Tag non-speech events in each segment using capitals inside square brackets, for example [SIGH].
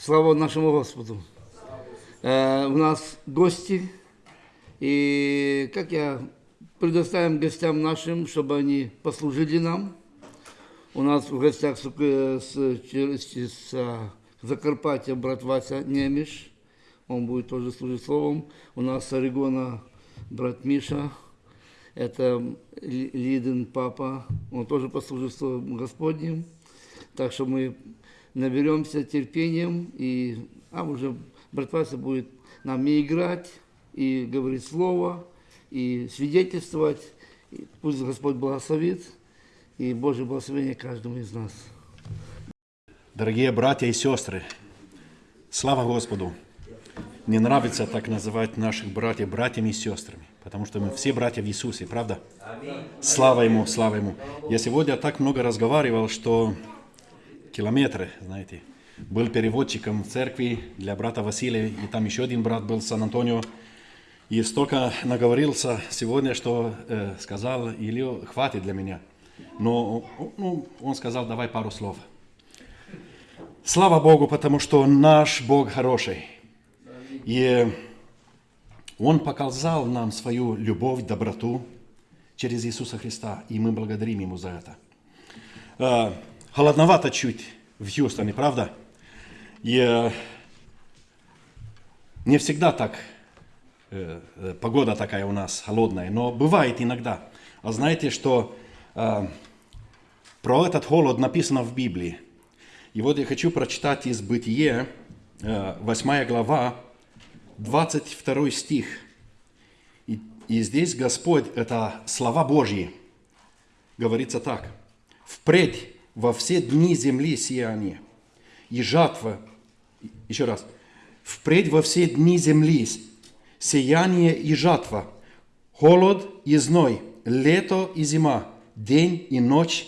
Слава нашему Господу. Э, у нас гости, и как я предоставим гостям нашим, чтобы они послужили нам. У нас в гостях с, с, с, с а, Закарпатья брат Вася Немиш, он будет тоже служить словом. У нас с Орегона брат Миша, это Лидин папа, он тоже послужит словом Господним. Так что мы наберемся терпением, и а уже брат Вася будет нам и играть, и говорить слово, и свидетельствовать. И пусть Господь благословит, и Божье благословение каждому из нас. Дорогие братья и сестры, слава Господу! Мне нравится так называть наших братьев братьями и сестрами, потому что мы все братья в Иисусе, правда? Слава Ему, слава Ему. Я сегодня так много разговаривал, что километры, знаете, был переводчиком в церкви для брата Василия, и там еще один брат был Сан-Антонио, и столько наговорился сегодня, что э, сказал, Илью, хватит для меня. Но ну, он сказал, давай пару слов. Слава Богу, потому что наш Бог хороший. И Он показал нам свою любовь, доброту через Иисуса Христа, и мы благодарим Ему за это. Э, холодновато чуть в Хьюстоне, правда? И э, не всегда так Э, э, погода такая у нас холодная, но бывает иногда. А знаете, что э, про этот холод написано в Библии? И вот я хочу прочитать из Бытие, э, 8 глава, 22 стих. И, и здесь Господь, это слова Божьи, говорится так. «Впредь во все дни земли сияние, и жатва...» Еще раз. «Впредь во все дни земли сияние и жатва, холод и зной, лето и зима, день и ночь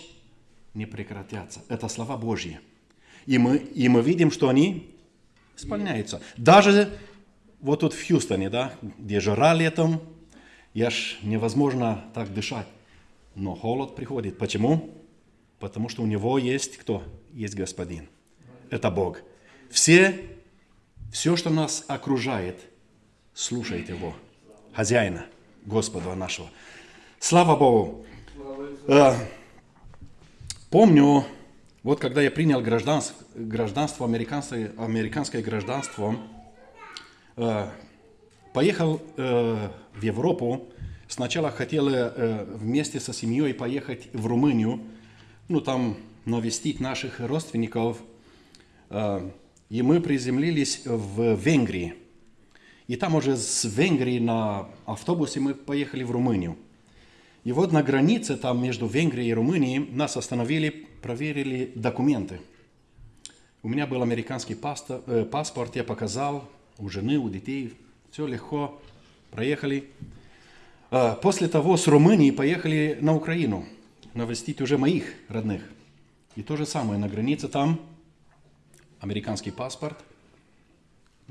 не прекратятся. Это слова Божьи. И мы, и мы видим, что они исполняются. Даже вот тут в Хьюстоне, да, где жара летом, я ж невозможно так дышать. Но холод приходит. Почему? Потому что у него есть кто? Есть Господин. Это Бог. Все, все, что нас окружает – слушайте Его, хозяина, Господа нашего. Слава Богу! Э, помню, вот когда я принял гражданство, гражданство американское, американское гражданство, э, поехал э, в Европу, сначала хотел вместе со семьей поехать в Румынию, ну там навестить наших родственников, и мы приземлились в Венгрии. И там уже с Венгрии на автобусе мы поехали в Румынию. И вот на границе там между Венгрией и Румынией нас остановили, проверили документы. У меня был американский э, паспорт, я показал у жены, у детей, все легко, проехали. А, после того с Румынии поехали на Украину, навестить уже моих родных. И то же самое, на границе там американский паспорт –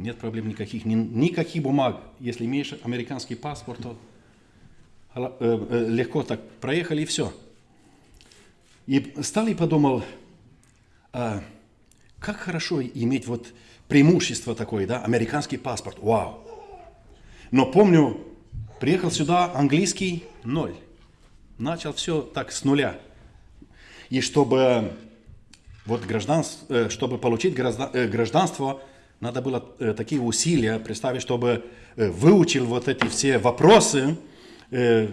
нет проблем никаких, ни, никаких бумаг. Если имеешь американский паспорт, то э, э, легко так проехали и все. И стал и подумал, а, как хорошо иметь вот преимущество такое, да, американский паспорт, вау. Но помню, приехал сюда английский ноль. Начал все так с нуля. И чтобы, вот гражданство, э, чтобы получить гражданство, надо было э, такие усилия представить, чтобы э, выучил вот эти все вопросы. Э,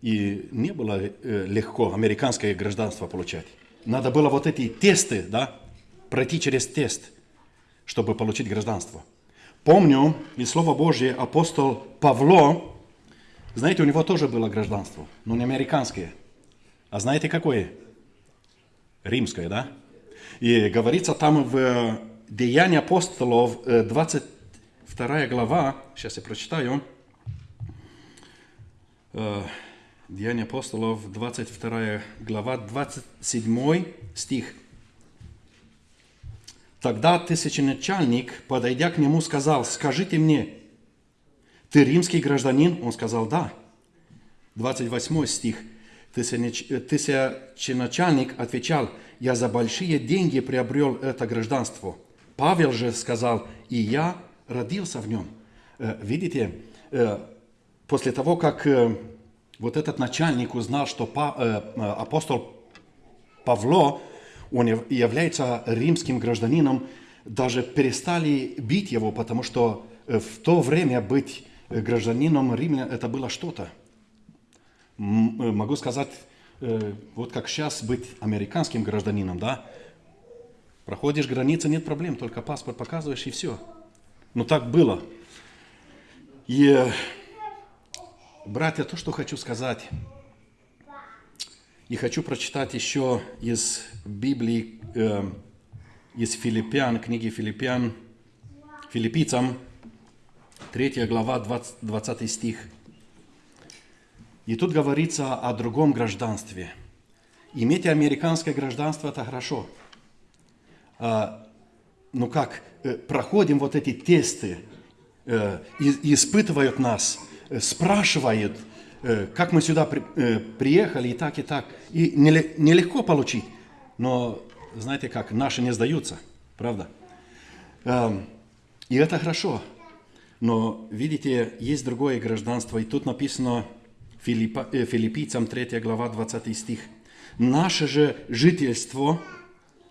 и не было э, легко американское гражданство получать. Надо было вот эти тесты, да, пройти через тест, чтобы получить гражданство. Помню из Слова Божье апостол Павло, знаете, у него тоже было гражданство, но не американское. А знаете какое? Римское, да? И говорится там в Деяния апостолов, 22 глава, сейчас я прочитаю. Деяния апостолов, 22 глава, 27 стих. Тогда тысяченачальник, подойдя к нему, сказал, скажите мне, ты римский гражданин? Он сказал, да. 28 стих. Тысяченачальник отвечал, я за большие деньги приобрел это гражданство – Павел же сказал, и я родился в нем. Э, Видите, э, после того, как э, вот этот начальник узнал, что э, э, апостол Павло, он яв- является римским гражданином, даже перестали бить его, потому что э, в то время быть э, гражданином Рима это было что-то. Э, Могу сказать, э, вот как сейчас быть американским гражданином, да? Проходишь границы, нет проблем, только паспорт показываешь и все. Но так было. И, э, братья, то, что хочу сказать, и хочу прочитать еще из Библии, э, из Филиппян, книги Филиппян, филиппийцам, 3 глава, 20, 20 стих. И тут говорится о другом гражданстве. Иметь американское гражданство – это хорошо. А, ну как, э, проходим вот эти тесты, э, испытывают нас, э, спрашивают, как мы сюда при- приехали, и так, и так. И неле- нелегко получить, но знаете как, наши не сдаются, правда? Эм, И это хорошо. Но, видите, есть другое гражданство, и тут написано Филиппа, э, филиппийцам 3 глава 20 стих. «Наше же жительство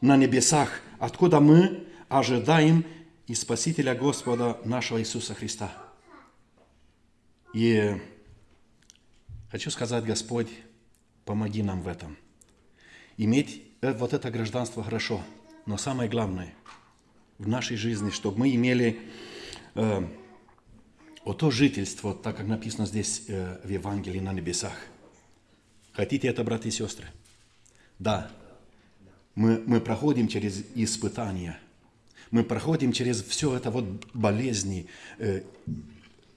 на небесах, откуда мы ожидаем и Спасителя Господа нашего Иисуса Христа». И хочу сказать, Господь, помоги нам в этом. Иметь э, вот это гражданство хорошо, но самое главное в нашей жизни, чтобы мы имели э, вот то жительство, так как написано здесь э, в Евангелии на небесах. Хотите это, братья и сестры? Да. Мы, мы проходим через испытания. Мы проходим через все это вот болезни. Э,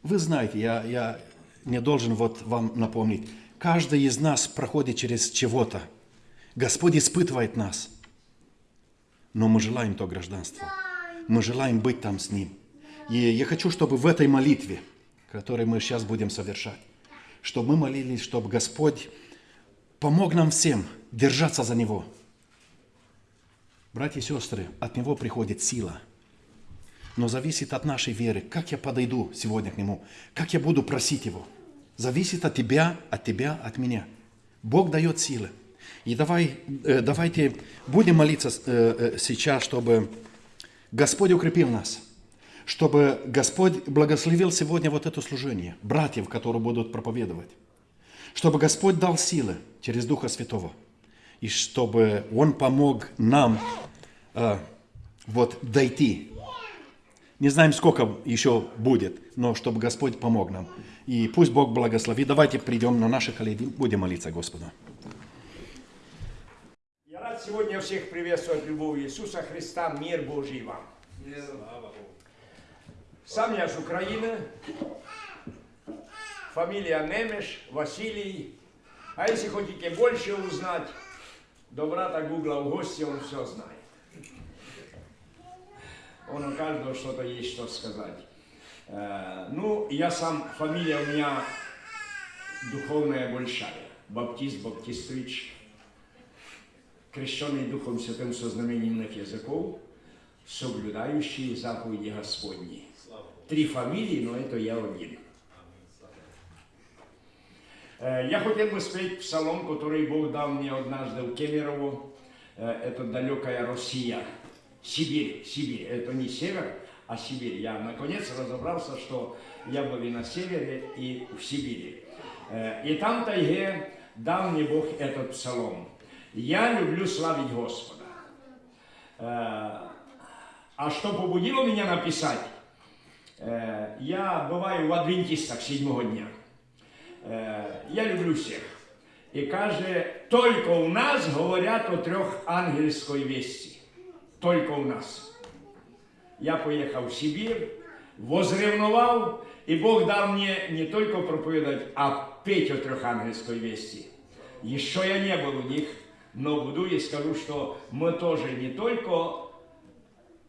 Вы знаете, я, я не должен вот вам напомнить. Каждый из нас проходит через чего-то. Господь испытывает нас. Но мы желаем то гражданство. Мы желаем быть там с Ним. И я хочу, чтобы в этой молитве, которую мы сейчас будем совершать, чтобы мы молились, чтобы Господь помог нам всем держаться за Него. Братья и сестры, от Него приходит сила. Но зависит от нашей веры, как я подойду сегодня к Нему, как я буду просить Его. Зависит от тебя, от тебя, от меня. Бог дает силы. И давай, э, давайте будем молиться э, э, сейчас, чтобы Господь укрепил нас, чтобы Господь благословил сегодня вот это служение, братьев, которые будут проповедовать, чтобы Господь дал силы через Духа Святого, и чтобы Он помог нам э, вот дойти. Не знаем, сколько еще будет, но чтобы Господь помог нам. И пусть Бог благословит. Давайте придем на наши колени, будем молиться Господу. Я рад сегодня всех приветствовать любовью Иисуса Христа, мир Божий вам. Сам я с Украины, фамилия Немеш, Василий. А если хотите больше узнать, до брата Гугла в гости, он все знает. Он у каждого что-то есть, что сказать. Э, Ну, я сам, фамилия у меня духовная большая. Баптист, Баптистович, крещенный Духом Святым со знаменитых языков, соблюдающий заповеди Господни. Три фамилии, но это я один. Э, Я хотел бы спеть псалом, который Бог дал мне однажды в Кемерово. Э, Это далекая Россия. Сибирь, Сибирь. Это не север, а Сибирь. Я наконец разобрался, что я был и на севере, и в Сибири. Э, И там тайге дал мне Бог этот псалом. Я люблю славить Господа. А что побудило меня написать? Я бываю в адвентистах седьмого дня. Я люблю всех. И каже, только у нас говорят о трех ангельской вести. Только у нас. Я поехал в Сибирь, возревновал, и Бог дал мне не только проповедовать, а петь о трех ангельской вести. Еще я не был у них, но буду и скажу, что мы тоже не только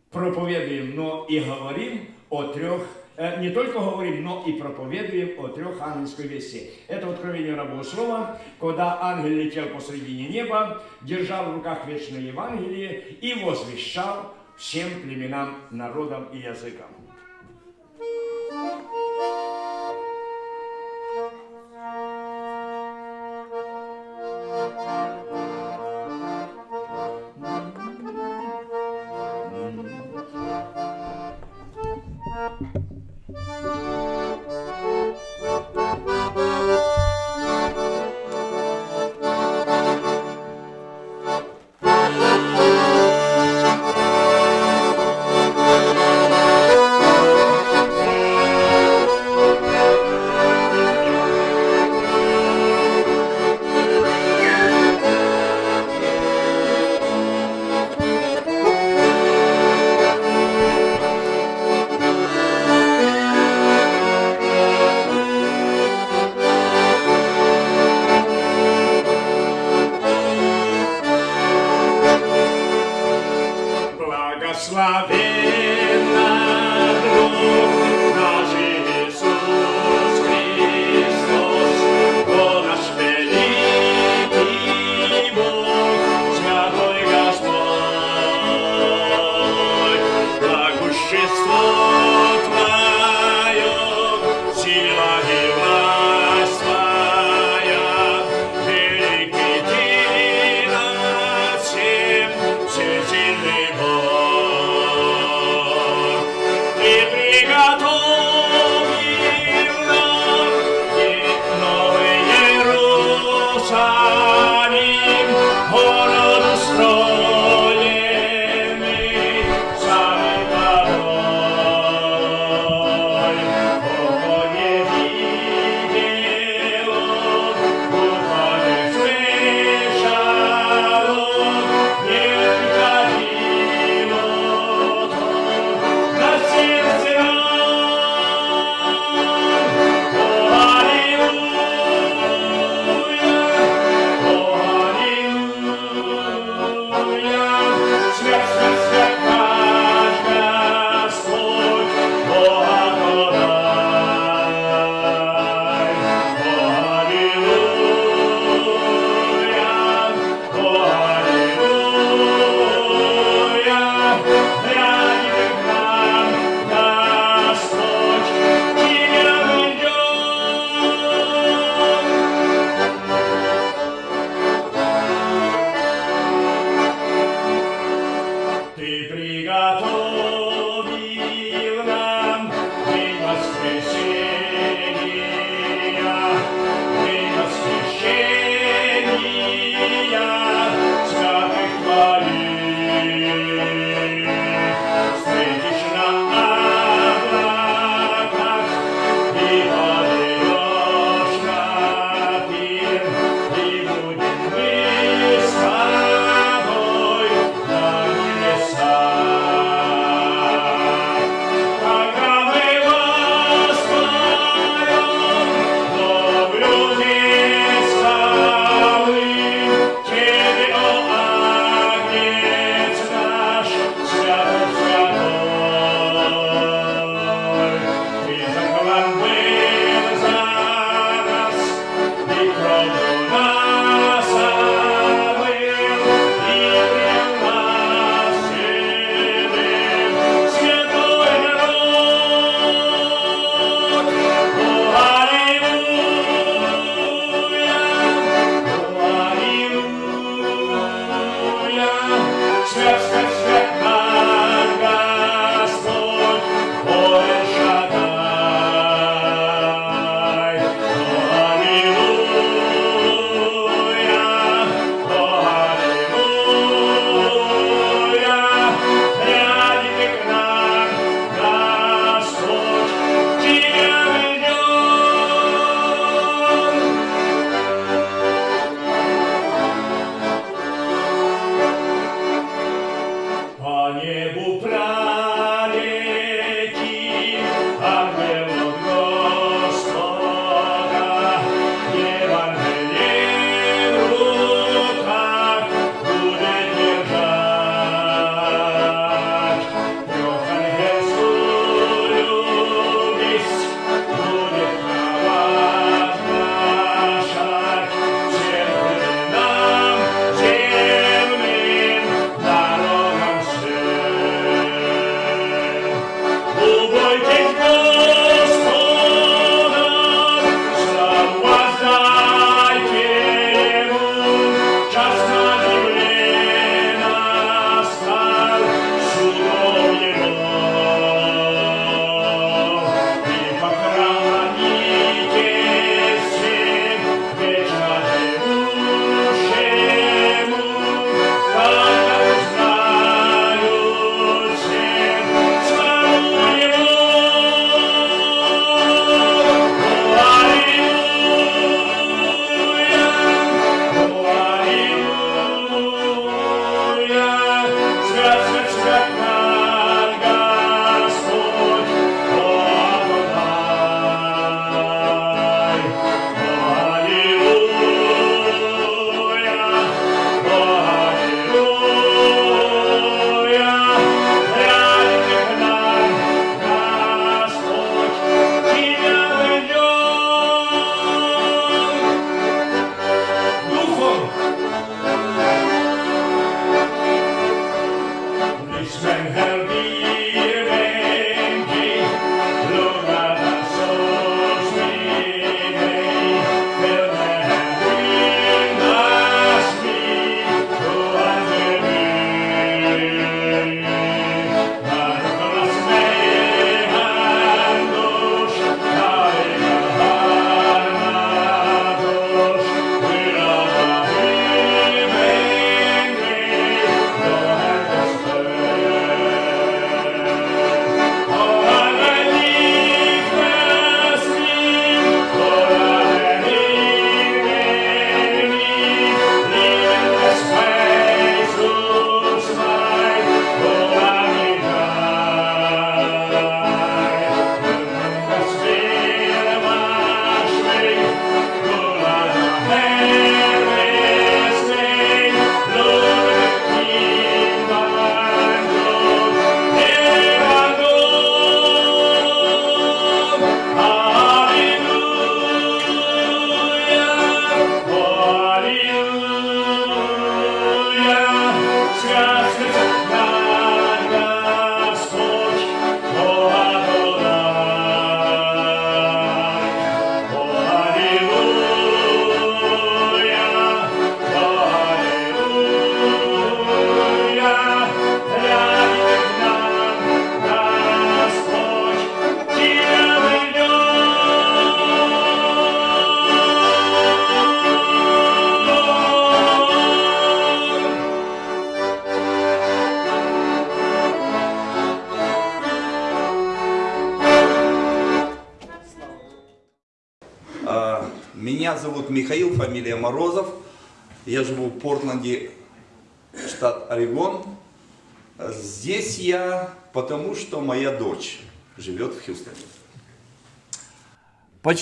проповедуем, но и говорим о трех, э, не только говорим, но и проповедуем о трех ангельской вести. Это откровение рабого слова, когда ангел летел посредине неба, держал в руках вечное Евангелие и возвещал всем племенам, народам и языкам.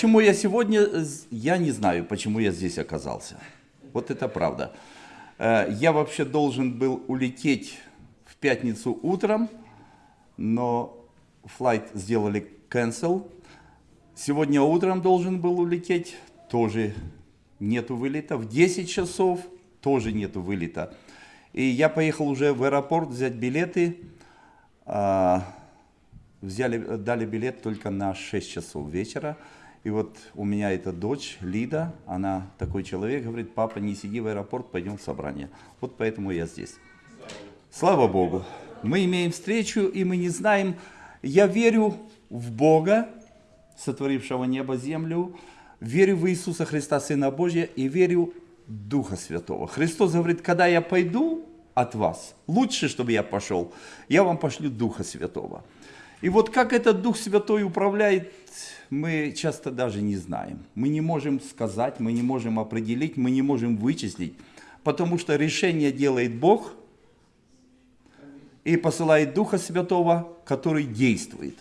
Почему я сегодня, я не знаю, почему я здесь оказался. Вот это правда. Э, Я вообще должен был улететь в пятницу утром, но флайт сделали cancel. Сегодня утром должен был улететь, тоже нету вылета. В 10 часов тоже нету вылета. И я поехал уже в аэропорт взять билеты. А, взяли, дали билет только на 6 часов вечера. И вот у меня эта дочь Лида, она такой человек, говорит, папа, не сиди в аэропорт, пойдем в собрание. Вот поэтому я здесь. Слава Богу. Мы имеем встречу, и мы не знаем, я верю в Бога, сотворившего небо, землю, верю в Иисуса Христа, Сына Божия, и верю в Духа Святого. Христос говорит, когда я пойду от вас, лучше, чтобы я пошел, я вам пошлю Духа Святого. И вот как этот Дух Святой управляет, мы часто даже не знаем. Мы не можем сказать, мы не можем определить, мы не можем вычислить, потому что решение делает Бог и посылает Духа Святого, который действует.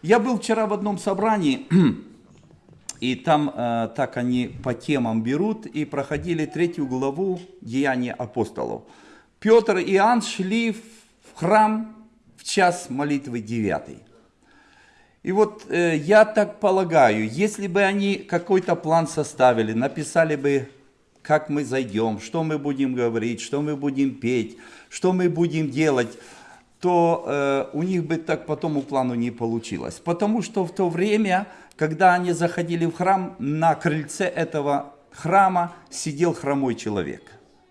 Я был вчера в одном собрании, [CLEARS THROAT] и там э, так они по темам берут и проходили третью главу Деяния апостолов. Петр и Иоанн шли в храм час молитвы девятый. И вот э, я так полагаю, если бы они какой-то план составили, написали бы, как мы зайдем, что мы будем говорить, что мы будем петь, что мы будем делать, то э, у них бы так по тому плану не получилось. Потому что в то время, когда они заходили в храм, на крыльце этого храма сидел хромой человек.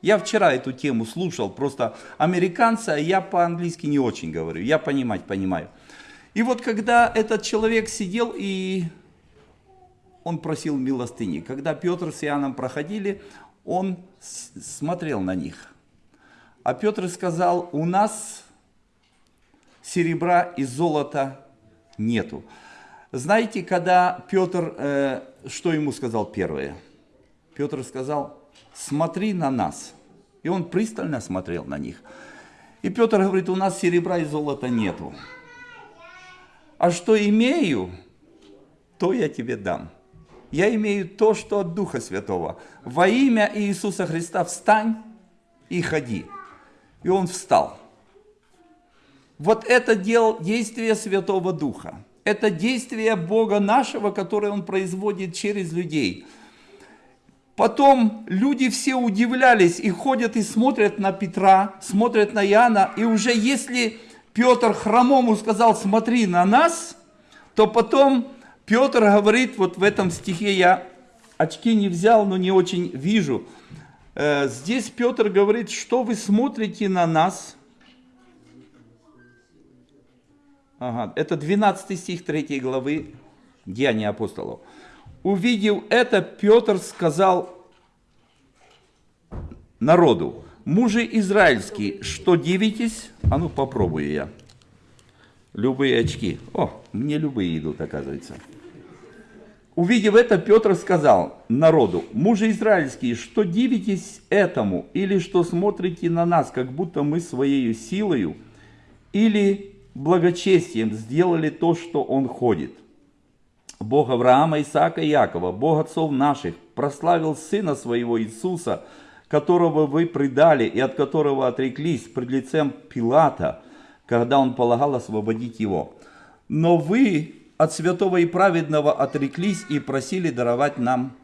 Я вчера эту тему слушал, просто американцы, а я по-английски не очень говорю, я понимать понимаю. И вот когда этот человек сидел и он просил милостыни, когда Петр с Иоанном проходили, он смотрел на них. А Петр сказал, у нас серебра и золота нету. Знаете, когда Петр, э, что ему сказал первое? Петр сказал, смотри на нас. И он пристально смотрел на них. И Петр говорит, у нас серебра и золота нету. А что имею, то я тебе дам. Я имею то, что от Духа Святого. Во имя Иисуса Христа встань и ходи. И он встал. Вот это дел, действие Святого Духа. Это действие Бога нашего, которое Он производит через людей. Потом люди все удивлялись и ходят и смотрят на Петра, смотрят на Иоанна. И уже если Петр хромому сказал, смотри на нас, то потом Петр говорит, вот в этом стихе я очки не взял, но не очень вижу. Э, Здесь Петр говорит, что вы смотрите на нас. Ага, это 12 стих 3 главы Деяния апостолов. Увидев это, Петр сказал народу, мужи израильские, что дивитесь? А ну попробую я. Любые очки. О, мне любые идут, оказывается. Увидев это, Петр сказал народу, мужи израильские, что дивитесь этому, или что смотрите на нас, как будто мы своей силою, или благочестием сделали то, что он ходит. Бог Авраама, Исаака и Якова, Бог отцов наших, прославил Сына Своего Иисуса, которого вы предали и от которого отреклись пред лицем Пилата, когда он полагал освободить его. Но вы от святого и праведного отреклись и просили даровать нам,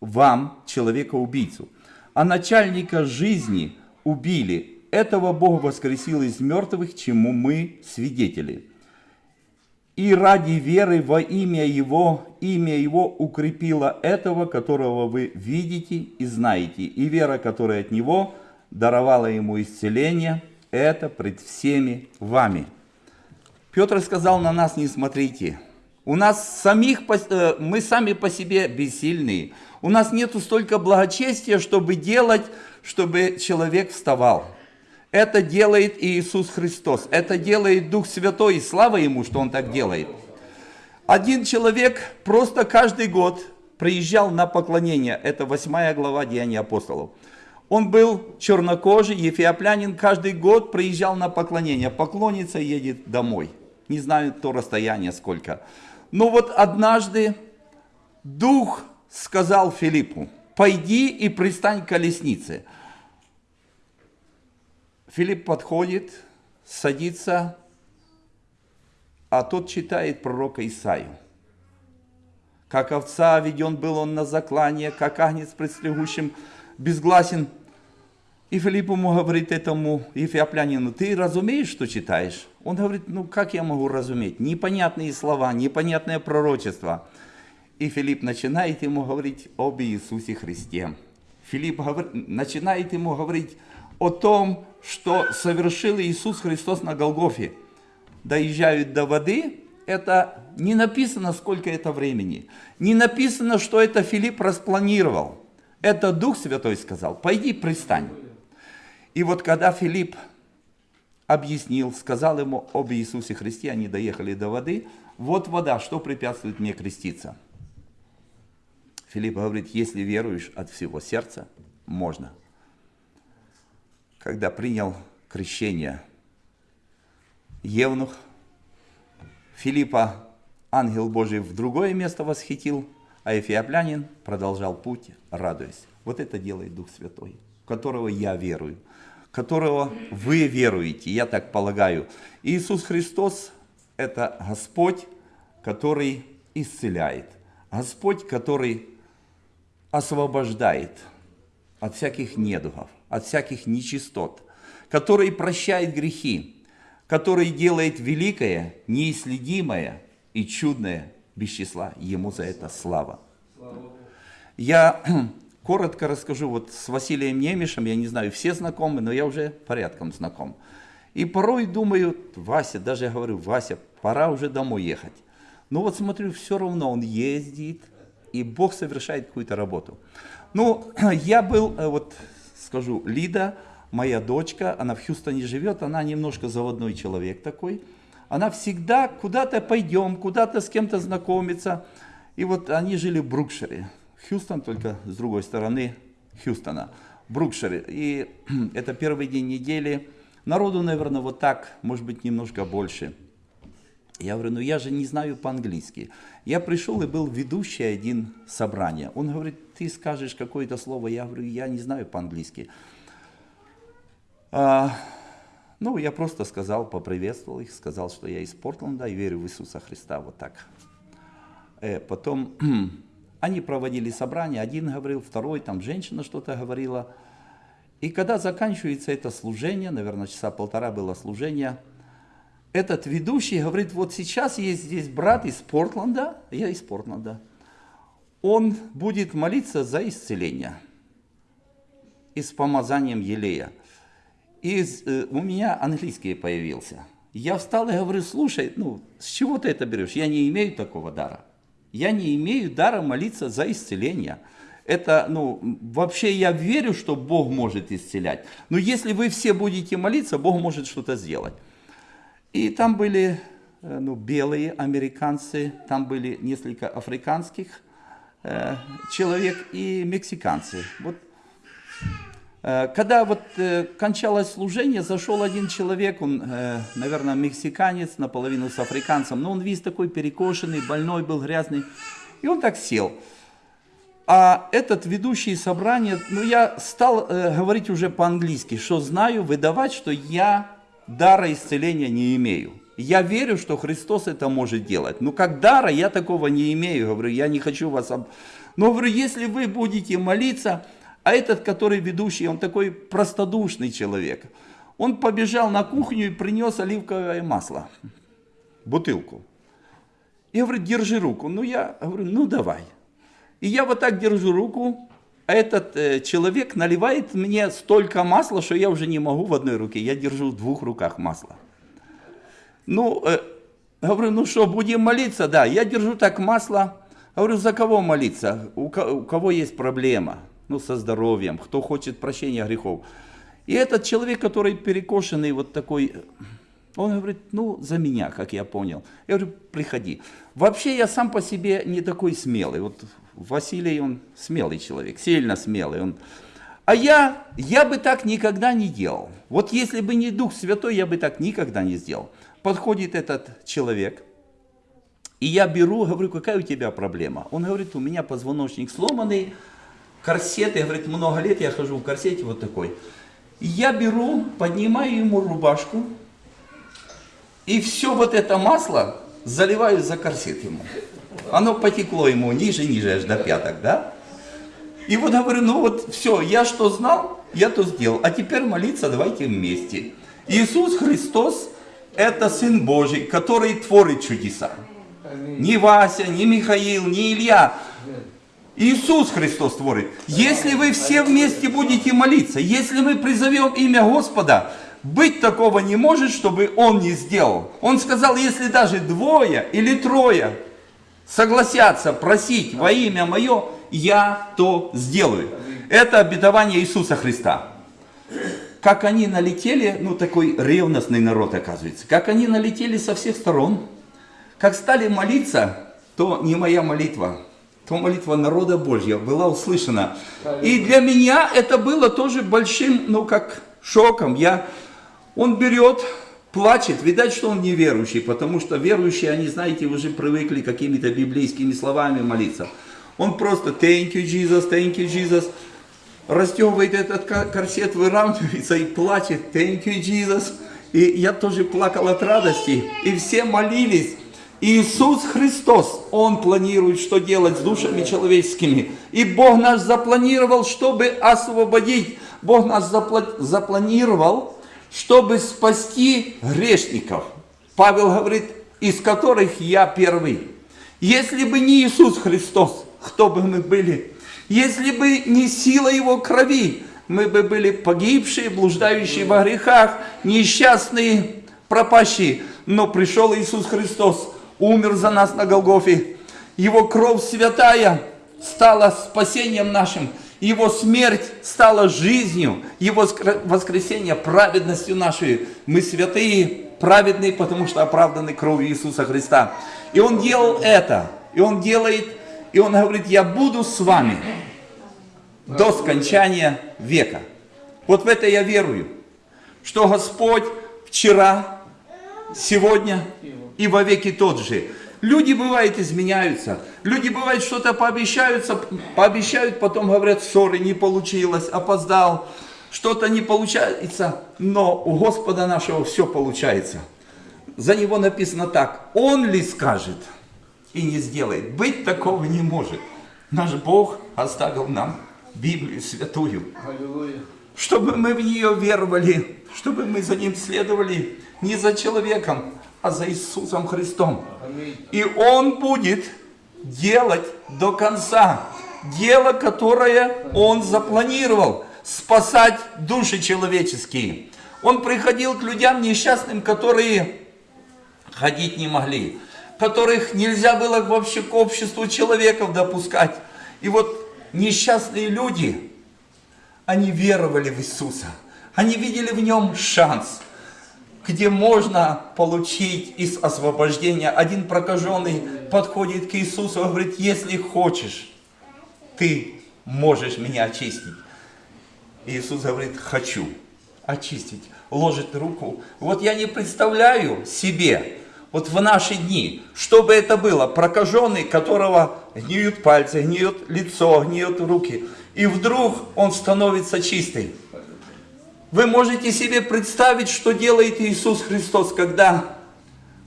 вам, человека-убийцу. А начальника жизни убили. Этого Бог воскресил из мертвых, чему мы свидетели и ради веры во имя Его, имя Его укрепило этого, которого вы видите и знаете, и вера, которая от Него даровала Ему исцеление, это пред всеми вами. Петр сказал, на нас не смотрите. У нас самих, э, мы сами по себе бессильные. У нас нету столько благочестия, чтобы делать, чтобы человек вставал. Это делает Иисус Христос. Это делает Дух Святой. И слава Ему, что Он так делает. Один человек просто каждый год приезжал на поклонение. Это 8 глава Деяний апостолов. Он был чернокожий, ефиоплянин, каждый год приезжал на поклонение. Поклонится и едет домой. Не знаю то расстояние сколько. Но вот однажды Дух сказал Филиппу, пойди и пристань к колеснице. Филипп подходит, садится, а тот читает пророка Исаию. Как овца веден был он на заклание, как агнец пред стригущим безгласен. И Филипп ему говорит этому ефиоплянину, ты разумеешь, что читаешь? Он говорит, ну как я могу разуметь? Непонятные слова, непонятное пророчество. И Филипп начинает ему говорить об Иисусе Христе. Филипп говорит, начинает ему говорить о том, что совершил Иисус Христос на Голгофе. Доезжают до воды, это не написано, сколько это времени. Не написано, что это Филипп распланировал. Это Дух Святой сказал, пойди пристань. И вот когда Филипп объяснил, сказал ему об Иисусе Христе, они доехали до воды, вот вода, что препятствует мне креститься? Филипп говорит, если веруешь от всего сердца, можно. Когда принял крещение Евнух, Филиппа ангел Божий в другое место восхитил, а Эфиоплянин продолжал путь, радуясь. Вот это делает Дух Святой, в которого я верую, которого вы веруете, я так полагаю. Иисус Христос – это Господь, который исцеляет, Господь, который освобождает от всяких недугов, от всяких нечистот, который прощает грехи, который делает великое, неисследимое и чудное без числа. Ему за это слава. Я [CLEARS THROAT] коротко расскажу, вот с Василием Немишем, я не знаю, все знакомы, но я уже порядком знаком. И порой думаю, Вася, даже я говорю, Вася, пора уже домой ехать. Но вот смотрю, все равно он ездит, и Бог совершает какую-то работу. Ну, [CLEARS THROAT] я был, э, вот скажу, Лида, моя дочка, она в Хьюстоне живет, она немножко заводной человек такой. Она всегда куда-то пойдем, куда-то с кем-то знакомиться. И вот они жили в Брукшире. Хьюстон только с другой стороны Хьюстона. Брукшире. И [CLEARS THROAT] это первый день недели. Народу, наверное, вот так, может быть, немножко больше. Я говорю, ну я же не знаю по-английски. Я пришел и был ведущий один собрания. Он говорит, ты скажешь какое-то слово. Я говорю, я не знаю по-английски. А, ну, я просто сказал, поприветствовал их, сказал, что я из Портленда и верю в Иисуса Христа, вот так. Э, потом [CLEARS THROAT] они проводили собрание, один говорил, второй, там женщина что-то говорила. И когда заканчивается это служение, наверное, часа полтора было служение, этот ведущий говорит, вот сейчас есть здесь брат из Портленда, я из Портленда, он будет молиться за исцеление и с помазанием елея. И э, у меня английский появился. Я встал и говорю, слушай, ну, с чего ты это берешь? Я не имею такого дара. Я не имею дара молиться за исцеление. Это, ну, вообще я верю, что Бог может исцелять. Но если вы все будете молиться, Бог может что-то сделать. И там были э, ну, белые американцы, там были несколько африканских э, человек и мексиканцы. Вот, э, когда вот э, кончалось служение, зашел один человек, он, э, наверное, мексиканец, наполовину с африканцем, но он весь такой перекошенный, больной был, грязный. И он так сел. А этот ведущий собрания, ну я стал э, говорить уже по-английски, что знаю, выдавать, что я дара исцеления не имею. Я верю, что Христос это может делать. Но как дара я такого не имею. Говорю, я не хочу вас... Об... Но говорю, если вы будете молиться, а этот, который ведущий, он такой простодушный человек. Он побежал на кухню и принес оливковое масло. Бутылку. И говорит, держи руку. Ну я говорю, ну давай. И я вот так держу руку, этот э, человек наливает мне столько масла, что я уже не могу в одной руке, я держу в двух руках масло. Ну, э, говорю, ну что, будем молиться? Да, я держу так масло. Говорю, за кого молиться? У, у кого есть проблема? Ну, со здоровьем, кто хочет прощения грехов. И этот человек, который перекошенный, вот такой, Он говорит, ну, за меня, как я понял. Я говорю, приходи. Вообще я сам по себе не такой смелый. Вот Василий, он смелый человек, сильно смелый. Он... А я, я бы так никогда не делал. Вот если бы не Дух Святой, я бы так никогда не сделал. Подходит этот человек, и я беру, говорю, какая у тебя проблема? Он говорит, у меня позвоночник сломанный, корсет, я, говорит, много лет я хожу в корсете вот такой. Я беру, поднимаю ему рубашку, и все вот это масло заливаю за корсет ему. Оно потекло ему ниже, ниже, аж до пяток, да? И вот говорю, ну вот все, я что знал, я то сделал. А теперь молиться давайте вместе. Иисус Христос – это Сын Божий, который творит чудеса. Не Вася, не Михаил, не Илья. Иисус Христос творит. Если вы все вместе будете молиться, если мы призовем имя Господа, быть такого не может, чтобы Он не сделал. Он сказал, если даже двое или трое согласятся просить во имя Мое, я то сделаю. Это обетование Иисуса Христа. Как они налетели, ну такой ревностный народ оказывается, как они налетели со всех сторон, как стали молиться, то не моя молитва, то молитва народа Божья была услышана. И для меня это было тоже большим, ну как шоком. Я, он берет, плачет, видать, что он неверующий, потому что верующие, они, знаете, уже привыкли какими-то библейскими словами молиться. Он просто thank you, Jesus, thank you, Jesus. Расстегивает этот корсет, выравнивается и плачет thank you, Jesus. И я тоже плакал от радости. И все молились. Иисус Христос, Он планирует, что делать с душами человеческими. И Бог нас запланировал, чтобы освободить. Бог нас запланировал, чтобы спасти грешников. Павел говорит, из которых я первый. Если бы не Иисус Христос, кто бы мы были? Если бы не сила Его крови, мы бы были погибшие, блуждающие во грехах, несчастные, пропащие. Но пришел Иисус Христос, умер за нас на Голгофе. Его кровь святая стала спасением нашим. Его смерть стала жизнью. Его воскресение праведностью нашей. Мы святые, праведные, потому что оправданы кровью Иисуса Христа. И Он делал это. И Он делает, и Он говорит, я буду с вами до скончания века. Вот в это я верую. Что Господь вчера, сегодня и во веки тот же. Люди, бывает, изменяются. Люди, бывает, что-то пообещаются, пообещают, потом говорят, ссоры не получилось, опоздал, что-то не получается. Но у Господа нашего все получается. За него написано так, Он ли скажет и не сделает. Быть такого не может. Наш Бог оставил нам Библию святую. Чтобы мы в нее веровали, чтобы мы за Ним следовали, не за человеком, а за Иисусом Христом. И Он будет делать до конца дело, которое Он запланировал, спасать души человеческие. Он приходил к людям несчастным, которые ходить не могли, которых нельзя было вообще к обществу человеков допускать. И вот несчастные люди, они веровали в Иисуса, они видели в Нем шанс – где можно получить из освобождения. Один прокаженный подходит к Иисусу и говорит, если хочешь, ты можешь меня очистить. Иисус говорит, хочу очистить. Ложит руку. Вот я не представляю себе, вот в наши дни, что бы это было, прокаженный, которого гниют пальцы, гниет лицо, гниют руки, и вдруг он становится чистый. Вы можете себе представить, что делает Иисус Христос, когда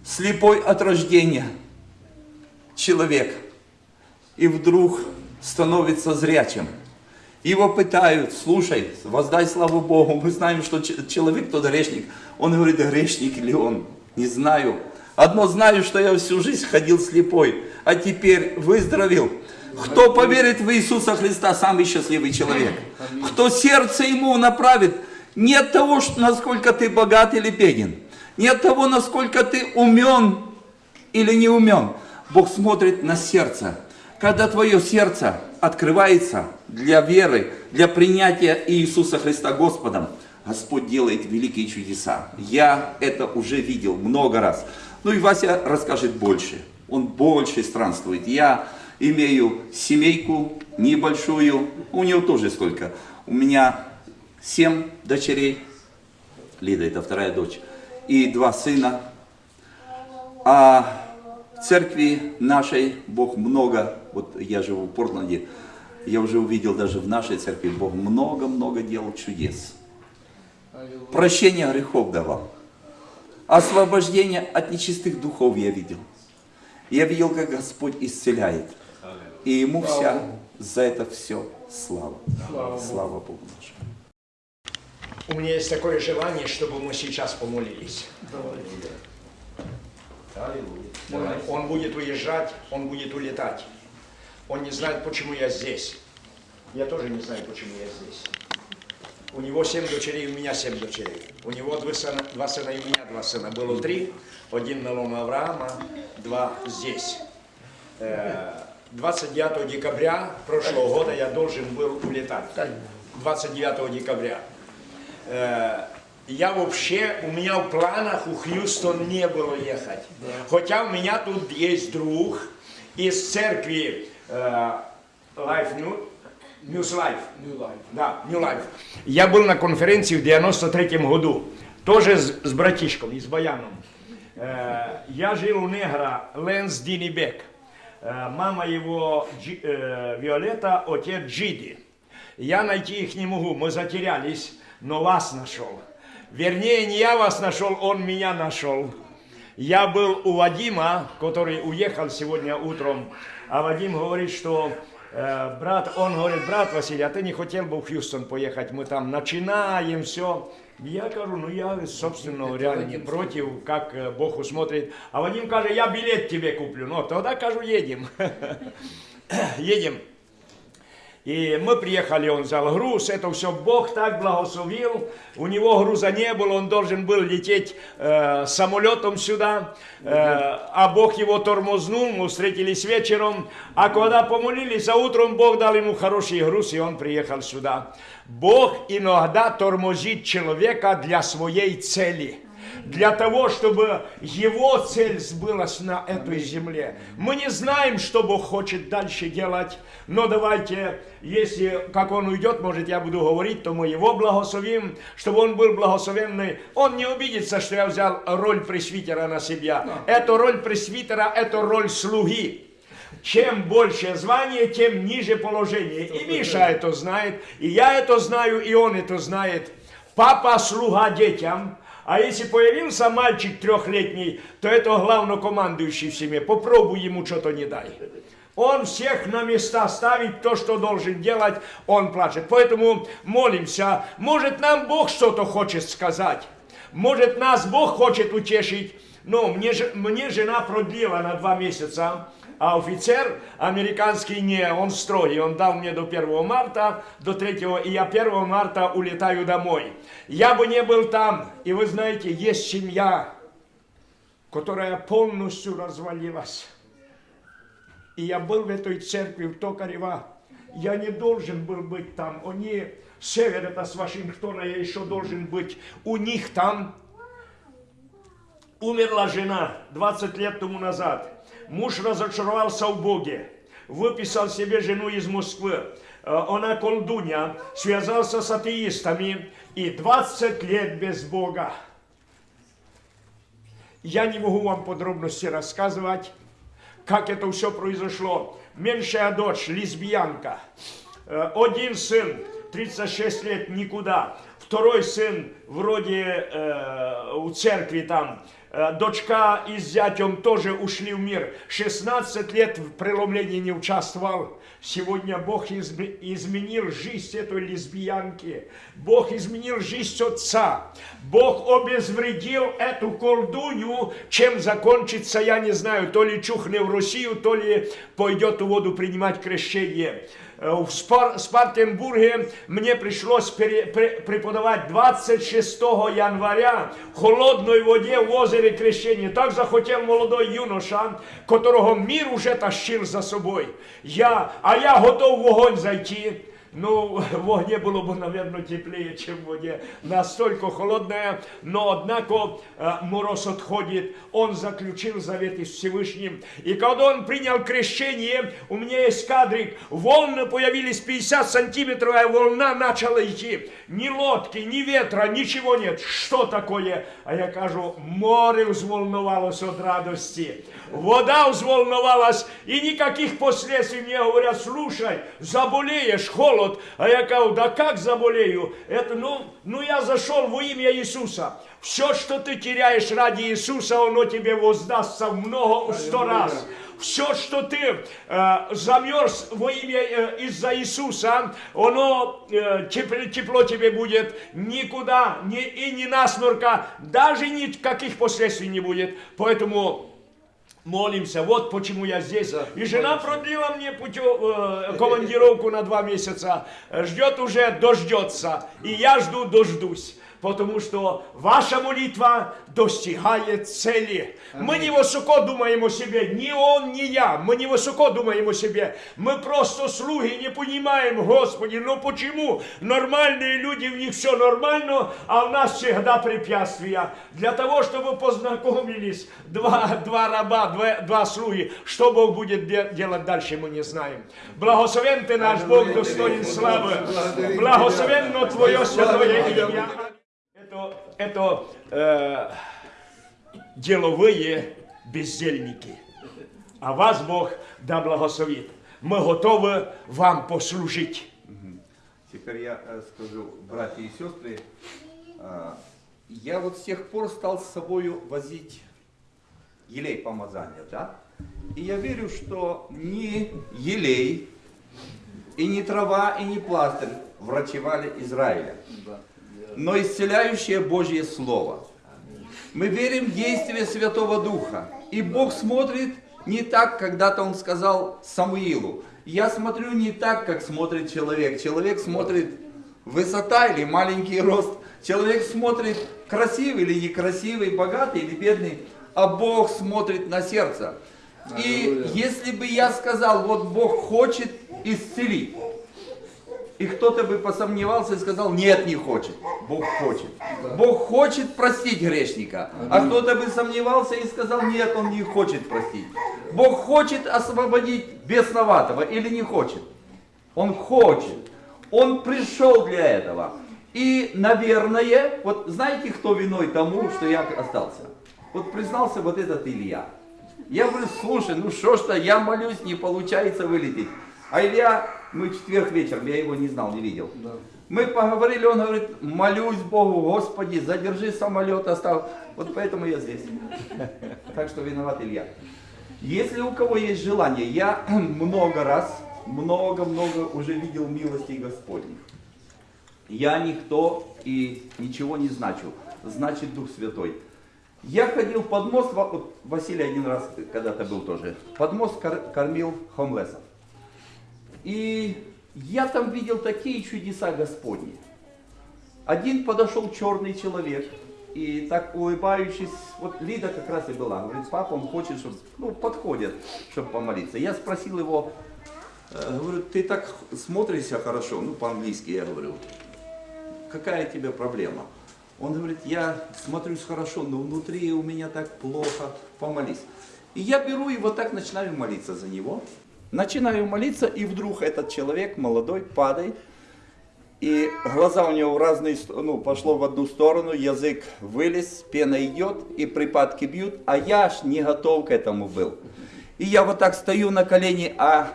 слепой от рождения человек и вдруг становится зрячим. Его пытают, слушай, воздай славу Богу, мы знаем, что человек тот грешник. Он говорит, грешник ли он? Не знаю. Одно знаю, что я всю жизнь ходил слепой, а теперь выздоровел. Кто поверит в Иисуса Христа, самый счастливый человек. Кто сердце ему направит, не от того, насколько ты богат или беден. Не от того, насколько ты умен или не умен. Бог смотрит на сердце. Когда твое сердце открывается для веры, для принятия Иисуса Христа Господом, Господь делает великие чудеса. Я это уже видел много раз. Ну и Вася расскажет больше. Он больше странствует. Я имею семейку небольшую. У него тоже сколько? У меня семь дочерей. Лида это вторая дочь. И два сына. А в церкви нашей Бог много, вот я живу в Портленде, я уже увидел даже в нашей церкви, Бог много-много делал чудес. Прощение грехов давал. Освобождение от нечистых духов я видел. Я видел, как Господь исцеляет. И Ему вся за это все слава. Слава Богу нашему. У меня есть такое желание, чтобы мы сейчас помолились. Он, он будет уезжать, он будет улетать. Он не знает, почему я здесь. Я тоже не знаю, почему я здесь. У него семь дочерей, у меня семь дочерей. У него два сына, два сына и у меня два сына. Было три. Один на ломе Авраама, два здесь. Э, 29 декабря прошлого года я должен был улетать. 29 декабря. Э, я вообще, у меня в планах у Хьюстон не было ехать. Хотя у меня тут есть друг из церкви э, Life New, News Life. Да, New Life. Я был на конференции в 93 году, тоже с, с братишком, и с Баяном. Э, я жил у негра Ленс Динибек. Э, мама его Джи- э, Виолетта, отец Джиди. Я найти их не могу, мы затерялись, Но вас нашел. Вернее, не я вас нашел, он меня нашел. Я был у Вадима, который уехал сегодня утром, а Вадим говорит, что э, брат, он говорит, брат Василий, а ты не хотел бы в Хьюстон поехать, мы там начинаем все. Я говорю, ну я, собственно говоря, не против, как э, Бог усмотрит. А Вадим каже, я билет тебе куплю. Ну, тогда, кажу, едем. [LAUGHS] Едем. И мы приехали, он взял груз, это все Бог так благословил. У него груза не было, он должен был лететь э, самолетом сюда, э, а Бог его тормознул, мы встретились вечером. А когда помолились, а утром Бог дал ему хороший груз, и он приехал сюда. Бог иногда тормозит человека для своей цели для того, чтобы его цель сбылась на этой земле. Мы не знаем, что Бог хочет дальше делать, но давайте, если, как Он уйдет, может, я буду говорить, то мы его благословим, чтобы он был благословенный. Он не обидится, что я взял роль пресвитера на себя. Эта роль пресвитера, это роль слуги. Чем больше звание, тем ниже положение. И Миша это знает, и я это знаю, и он это знает. Папа слуга детям, а если появился мальчик трехлетний, то это главнокомандующий в семье. Попробуй ему что-то не дай. Он всех на места ставит, то, что должен делать, он плачет. Поэтому молимся. Может, нам Бог что-то хочет сказать. Может, нас Бог хочет утешить. Но мне, мне жена продлила на два месяца. А офицер американский не, он строгий. Он дал мне до 1 марта, до 3, и я 1 марта улетаю домой. Я бы не был там. И вы знаете, есть семья, которая полностью развалилась. И я был в этой церкви в Токарева. Я не должен был быть там. Они, север это с Вашингтона, я еще должен быть у них там. Умерла жена 20 лет тому назад. Муж разочаровался в Боге. Выписал себе жену из Москвы. Э, Она колдунья. Связался с атеистами. И 20 лет без Бога. Я не могу вам подробности рассказывать, как это все произошло. Меньшая дочь, лесбиянка. Э, Один сын, 36 лет, никуда. Второй сын, вроде э, у церкви там. Э, Дочка и с зятем тоже ушли в мир. 16 лет в преломлении не участвовал. Сегодня Бог изме- изменил жизнь этой лесбиянки. Бог изменил жизнь отца. Бог обезвредил эту колдунью. Чем закончится, я не знаю. То ли чухне в Россию, то ли пойдет в воду принимать крещение. Э, В Спар- Спартенбурге пришлось пере- преподавать 26 января в холодной воде в озере крещения. Так захотел молодой юноша, которого мир уже тащил за собой. Я, а я готов вогонь зайти. Ну, [LAUGHS] в огне было бы, наверное, теплее, чем в воде. Настолько холодная, но однако мороз отходит. Он заключил завет с Всевышним. И когда он принял крещение, у меня есть кадрик, волны появились 50 сантиметров, а волна начала идти. Ни лодки, ни ветра, ничего нет. Что такое? А я кажу, море взволновалось от радости. Вода взволновалась, и никаких последствий мне говорят, слушай, заболеешь, холод. А я говорю, да как заболею? Это, ну, ну я зашел во имя Иисуса. Все, что ты теряешь ради Иисуса, оно тебе воздастся в много, в сто раз. Все, что ты э, замерз во имя э, из-за Иисуса, оно э, тепло, тепло тебе будет никуда, ни, и ни насморка, даже никаких последствий не будет. Поэтому молимся. Вот почему я здесь. И жена продлила мне путё, э, командировку на два месяца. Ждет уже, дождется. И я жду, дождусь. Потому что ваша молитва достигает цели. Мы не высоко думаем о себе, ни он, ни я. Мы не высоко думаем о себе. Мы просто слуги, не понимаем, Господи, ну почему нормальные люди, в них все нормально, а у нас всегда препятствия. Для того, чтобы познакомились два, два раба, два, два слуги, что Бог будет де- делать дальше, мы не знаем. Благословен ты наш Бог, достоин славы. Благословенно Твое святое имя. Это, это э, деловые бездельники. А вас Бог да благословит. Мы готовы вам послужить. Теперь я э, скажу, братья и сестры, э, я вот с тех пор стал с собой возить елей помазания, да? И я верю, что ни елей, и не трава, и не пластырь врачевали Израиля, но исцеляющее Божье Слово. Мы верим в действие Святого Духа. И Бог смотрит не так, когда-то Он сказал Самуилу. Я смотрю не так, как смотрит человек. Человек смотрит высота или маленький рост. Человек смотрит красивый или некрасивый, богатый или бедный. А Бог смотрит на сердце. И если бы я сказал, вот Бог хочет исцелить, и кто-то бы посомневался и сказал, нет, не хочет. Бог хочет. Бог хочет простить грешника. А кто-то бы сомневался и сказал, нет, он не хочет простить. Бог хочет освободить бесноватого или не хочет? Он хочет. Он пришел для этого. И, наверное, вот знаете, кто виной тому, что я остался? Вот признался вот этот Илья. Я говорю, слушай, ну что ж-то, я молюсь, не получается вылететь. А Илья, мы четверг вечером, я его не знал, не видел. Мы поговорили, он говорит, молюсь Богу, Господи, задержи самолет, оставь. Вот поэтому я здесь. [LAUGHS] Так что виноват Илья. Если у кого есть желание, я [CLEARS THROAT] много раз, много-много уже видел милости Господних. Я никто и ничего не значу. Значит Дух Святой. Я ходил под мост, вот Василий один раз когда-то был тоже, под мост кор- кормил хомлесов. И я там видел такие чудеса Господни. Один подошел черный человек, и так улыбающись, вот Лида как раз и была, говорит, папа, он хочет, чтобы, ну, подходит, чтобы помолиться. Я спросил его, э, говорю, ты так смотришься хорошо, ну, по-английски я говорю, какая тебе проблема? Он говорит, я смотрюсь хорошо, но внутри у меня так плохо, помолись. И я беру и вот так начинаю молиться за него. Начинаю молиться, и вдруг этот человек, молодой, падает, и глаза у него в разные, ну, пошло в одну сторону, язык вылез, пена идет, и припадки бьют, а я аж не готов к этому был. И я вот так стою на колени, а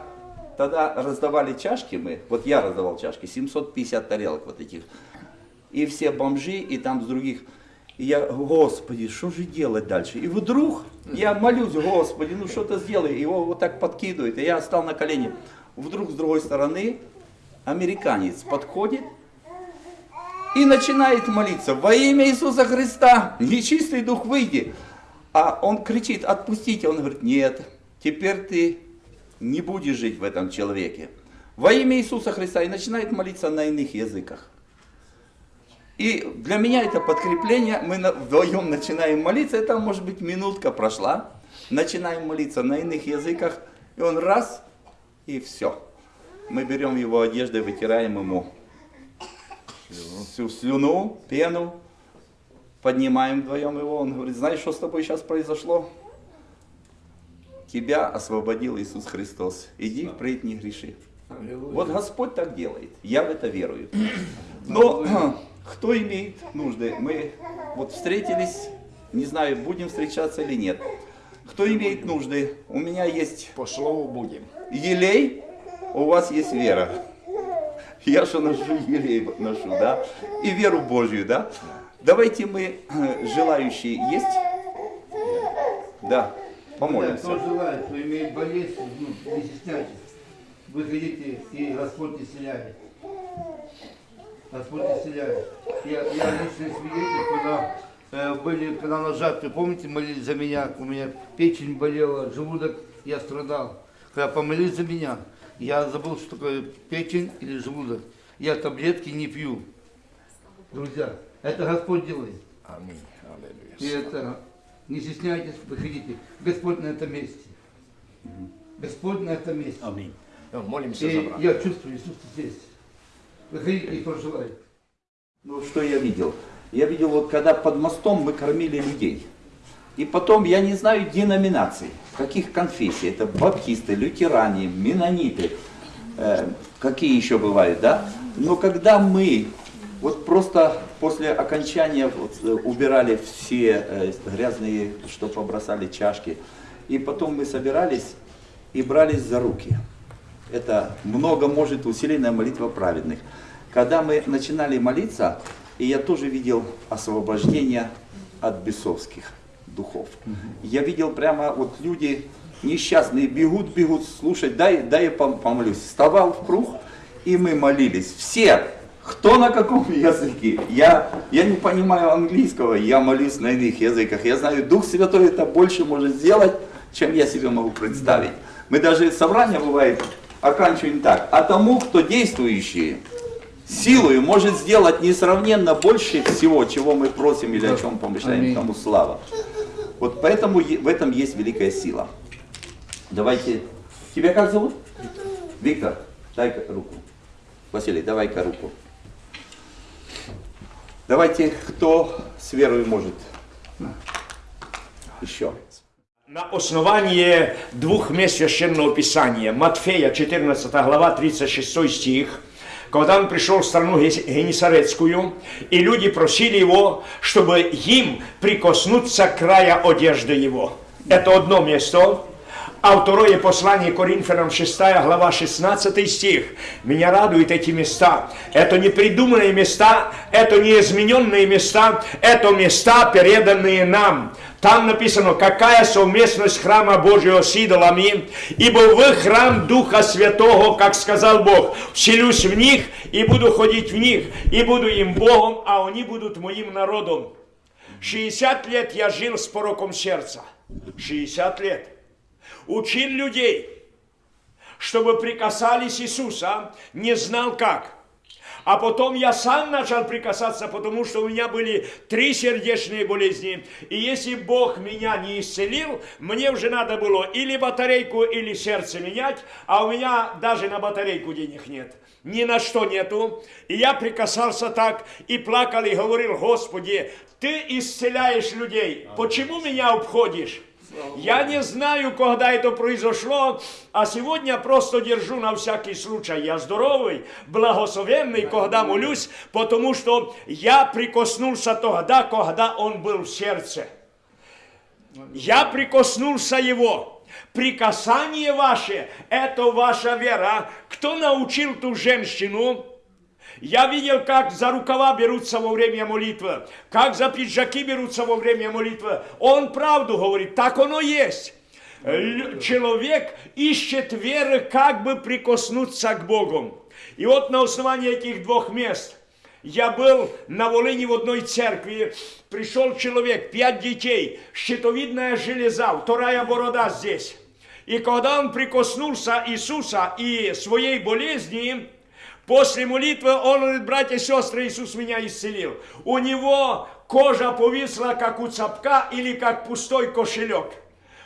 тогда раздавали чашки мы, вот я раздавал чашки, 750 тарелок вот этих, и все бомжи, и там с других. И я, Господи, что же делать дальше? И вдруг я молюсь, Господи, ну что-то сделай. Его вот так подкидывает, и я стал на колени. Вдруг с другой стороны американец подходит и начинает молиться. Во имя Иисуса Христа, нечистый дух, выйди. А он кричит, отпустите. Он говорит, нет, теперь ты не будешь жить в этом человеке. Во имя Иисуса Христа. И начинает молиться на иных языках. И для меня это подкрепление, мы вдвоем начинаем молиться, это может быть минутка прошла, начинаем молиться на иных языках, и он раз, и все. Мы берем его одежды, вытираем ему всю слюну, пену, поднимаем вдвоем его. Он говорит, знаешь, что с тобой сейчас произошло? Тебя освободил Иисус Христос. Иди впредь не греши. Вот Господь так делает. Я в это верую. Но [CLEARS THROAT] [CLEARS THROAT] кто имеет нужды? Мы вот встретились, не знаю, будем встречаться или нет. Кто имеет нужды? У меня есть По слову будем. елей, у вас есть вера. Я что ношу елей ношу, да? И веру Божью, да? Давайте мы, э, желающие, есть? Да, помолимся. Кто желает, кто имеет болезнь, ну, не стесняйтесь. Выходите, и Господь исцеляет. Господь исцеляет. Я, я личный свидетель, когда э, были, когда на жатве, помните, молились за меня, у меня печень болела, желудок, я страдал. Когда помолились за меня, я забыл, что такое печень или желудок. Я таблетки не пью. Друзья, это Господь делает. Аминь. И Аллилуйя. это, не стесняйтесь, выходите. Господь на этом месте. Господь на этом месте. Аминь. Ну, Молимся за И брата. я чувствую Иисус здесь. Выходите и проживайте. Ну, что я видел? Я видел, вот когда под мостом мы кормили людей. И потом, я не знаю деноминаций, каких конфессий. Это баптисты, лютеране, менониты, э, какие еще бывают, да? Но когда мы вот просто после окончания вот, э, убирали все э, грязные, что побросали чашки, и потом мы собирались и брались за руки. Это много может усиленная молитва праведных. Когда мы начинали молиться, и я тоже видел освобождение от бесовских духов. Я видел прямо вот люди несчастные бегут, бегут, слушать, дай, дай я пом- помолюсь. Вставал в круг, и мы молились. Все, кто на каком языке. Я, я не понимаю английского, я молюсь на иных языках. Я знаю, Дух Святой это больше может сделать, чем я себе могу представить. Мы даже собрание бывает оканчиваем так. А тому, кто действующий, силою может сделать несравненно больше всего, чего мы просим или о чем помышляем, Аминь. тому слава. Вот поэтому в этом есть великая сила. Давайте, тебя как зовут? Виктор, дай-ка руку. Василий, давай-ка руку. Давайте, кто с верой может? Еще. На основании двух мест Священного Писания, Матфея 14 глава 36 стих, когда он пришел в страну Ге- Генесарецкую, и люди просили его, чтобы им прикоснуться к края одежды его. Это одно место. А второе послание Коринфянам 6 глава 16 стих. Меня радуют эти места. Это не придуманные места, это не измененные места, это места, переданные нам. Там написано, какая совместность храма Божьего с идолами, ибо вы храм Духа Святого, как сказал Бог, вселюсь в них и буду ходить в них, и буду им Богом, а они будут моим народом. 60 лет я жил с пороком сердца. 60 лет. Учил людей, чтобы прикасались Иисуса, не знал как. А потом я сам начал прикасаться, потому что у меня были три сердечные болезни. И если Бог меня не исцелил, мне уже надо было или батарейку, или сердце менять, а у меня даже на батарейку денег нет. Ни на что нету. И я прикасался так, и плакал, и говорил, Господи, Ты исцеляешь людей, почему меня обходишь? Я не знаю, когда это произошло, а сегодня просто держу на всякий случай. Я здоровый, благословенный, когда молюсь, потому что я прикоснулся тогда, когда он был в сердце. Я прикоснулся его. Прикасание ваше – это ваша вера. Кто научил ту женщину? Я видел, как за рукава берутся во время молитвы, как за пиджаки берутся во время молитвы. Он правду говорит, так оно есть. Человек ищет веры, как бы прикоснуться к Богу. И вот на основании этих двух мест я был на Волыне в одной церкви, пришел человек, пять детей, щитовидная железа, вторая борода здесь. И когда он прикоснулся Иисуса и своей болезни, После молитвы он говорит, братья и сестры, Иисус меня исцелил. У него кожа повисла, как у цапка или как пустой кошелек.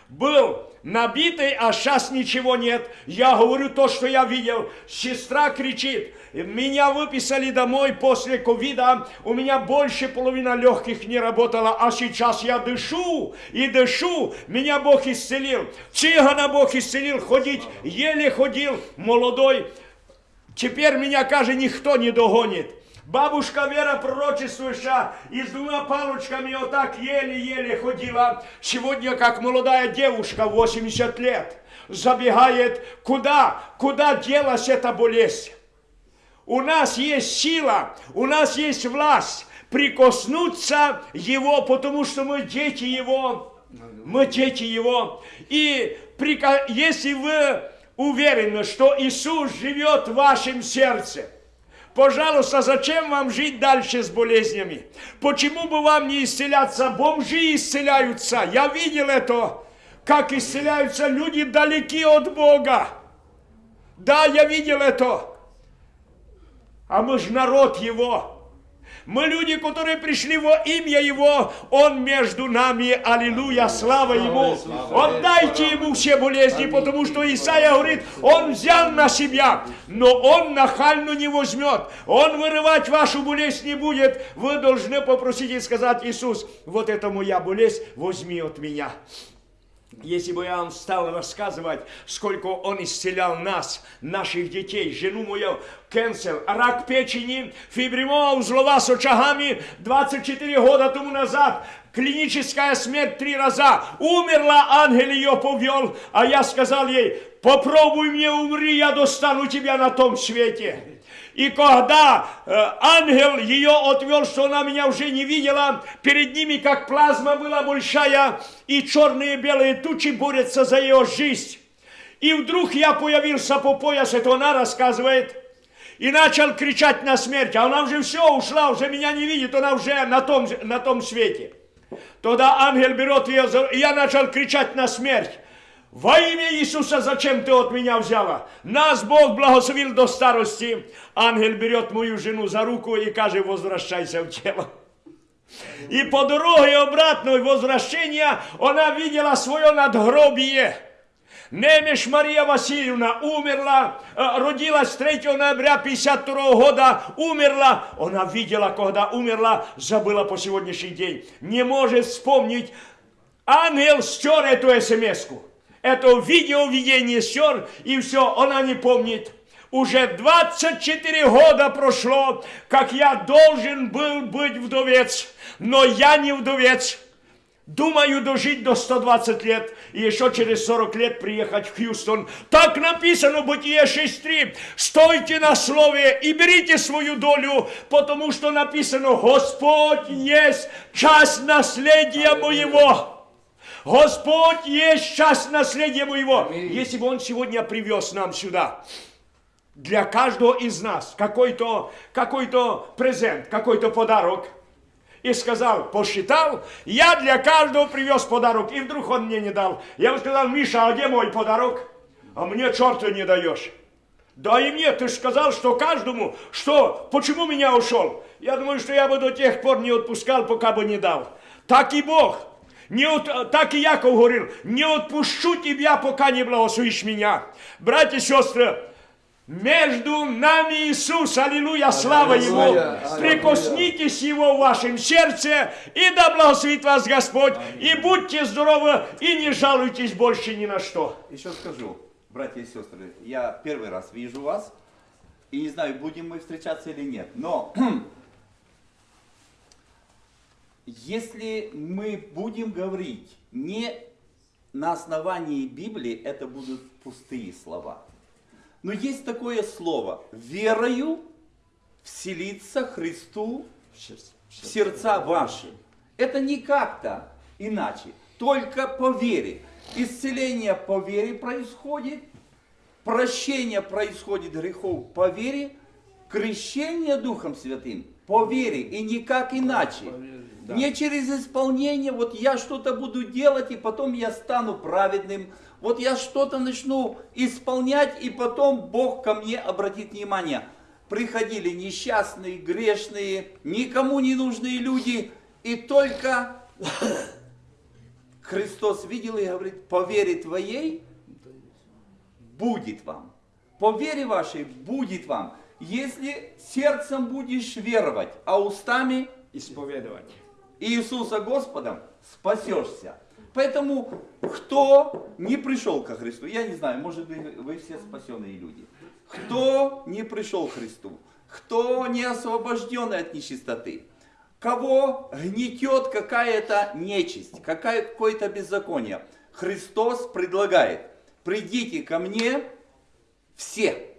Был набитый, а сейчас ничего нет. Я говорю то, что я видел. Сестра кричит, меня выписали домой после ковида, у меня больше половины легких не работала, а сейчас я дышу и дышу, меня Бог исцелил. Цыгана Бог исцелил, ходить еле ходил, молодой. Теперь меня, каже, никто не догонит. Бабушка Вера пророчествующая и с двумя палочками вот так еле-еле ходила. Сегодня, как молодая девушка, 80 лет, забегает. Куда? Куда делась эта болезнь? У нас есть сила, у нас есть власть прикоснуться Его, потому что мы дети Его. Мы дети Его. И если вы уверены, что Иисус живет в вашем сердце, Пожалуйста, зачем вам жить дальше с болезнями? Почему бы вам не исцеляться? Бомжи исцеляются. Я видел это, как исцеляются люди далеки от Бога. Да, я видел это. А мы же народ Его. Мы люди, которые пришли во имя Его, Он между нами, аллилуйя, слава Ему. Отдайте Ему все болезни, потому что Исаия говорит, Он взял на себя, но Он нахально не возьмет. Он вырывать вашу болезнь не будет. Вы должны попросить и сказать, Иисус, вот это моя болезнь, возьми от меня. Если бы я вам стал рассказывать, сколько он исцелял нас, наших детей, жену мою, кэнсер, рак печени, фибримома узлова с очагами 24 года тому назад, клиническая смерть три раза, умерла, ангел ее повел, а я сказал ей, попробуй мне умри, я достану тебя на том свете. И когда э, ангел ее отвел, что она меня уже не видела, перед ними как плазма была большая, и черные и белые тучи борются за ее жизнь. И вдруг я появился по пояс, это она рассказывает, и начал кричать на смерть. А она уже все ушла, уже меня не видит, она уже на том, на том свете. Тогда ангел берет ее, и я начал кричать на смерть. Во имя Иисуса, зачем ты от меня взяла? Нас Бог благословил до старости. Ангел берет мою жену за руку и каже, возвращайся в тело. И по дороге обратной возвращения она видела свое надгробие. Немеш Мария Васильевна умерла, э, родилась 3 ноября 52 года, умерла. Она видела, когда умерла, забыла по сегодняшний день. Не может вспомнить. Ангел стер эту смс-ку. Это видео видение стер, и все, она не помнит. Уже 24 года прошло, как я должен был быть вдовец, но я не вдовец. Думаю дожить до 120 лет и еще через 40 лет приехать в Хьюстон. Так написано в Бытие 6.3. Стойте на слове и берите свою долю, потому что написано, Господь есть часть наследия моего. Господь есть часть наследия моего. Если бы Он сегодня привез нам сюда, для каждого из нас какой-то какой презент, какой-то подарок, и сказал, посчитал, я для каждого привез подарок, и вдруг он мне не дал. Я ему сказал, Миша, а где мой подарок? А мне черта не даешь. Да и мне, ты же сказал, что каждому, что, почему меня ушел? Я думаю, что я бы до тех пор не отпускал, пока бы не дал. Так и Бог. Не от, так и Яков говорил, не отпущу тебя, пока не благословишь меня. Братья и сестры, между нами Иисус, аллилуйя, слава Ему. Аллилуйя. Прикоснитесь Его в вашем сердце, и да благословит вас Господь, и будьте здоровы, и не жалуйтесь больше ни на что. Еще скажу, братья и сестры, я первый раз вижу вас, и не знаю, будем мы встречаться или нет, но [CLEARS THROAT] если мы будем говорить не на основании Библии, это будут пустые слова. Но есть такое слово, верою вселиться Христу в сердца ваши. Это не как-то иначе, только по вере. Исцеление по вере происходит, прощение происходит грехов по вере, крещение Духом Святым по вере и никак иначе. Не через исполнение, вот я что-то буду делать, и потом я стану праведным. Вот я что-то начну исполнять, и потом Бог ко мне обратит внимание. Приходили несчастные, грешные, никому не нужные люди, и только [LAUGHS] Христос видел и говорит, по вере твоей будет вам. По вере вашей будет вам. Если сердцем будешь веровать, а устами Исповедовать. Иисуса Господом, спасешься. Поэтому, кто не пришел ко Христу, я не знаю, может быть, вы все спасенные люди. Кто не пришел к Христу, кто не освобожденный от нечистоты, кого гнетет какая-то нечисть, какое-то беззаконие, Христос предлагает, придите ко мне все,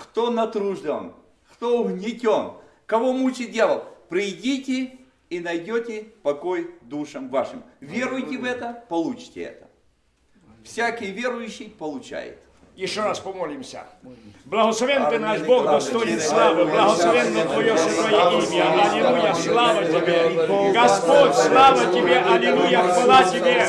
кто натружден, кто угнетен, кого мучит дьявол, придите и найдете покой душам вашим. Веруйте в это, получите это. Всякий верующий получает. Еще раз помолимся. Благословен ты наш Бог, достоин славы. Благословенно Твое святое имя. Аллилуйя, слава Тебе. Господь, слава Тебе. Аллилуйя, хвала Тебе.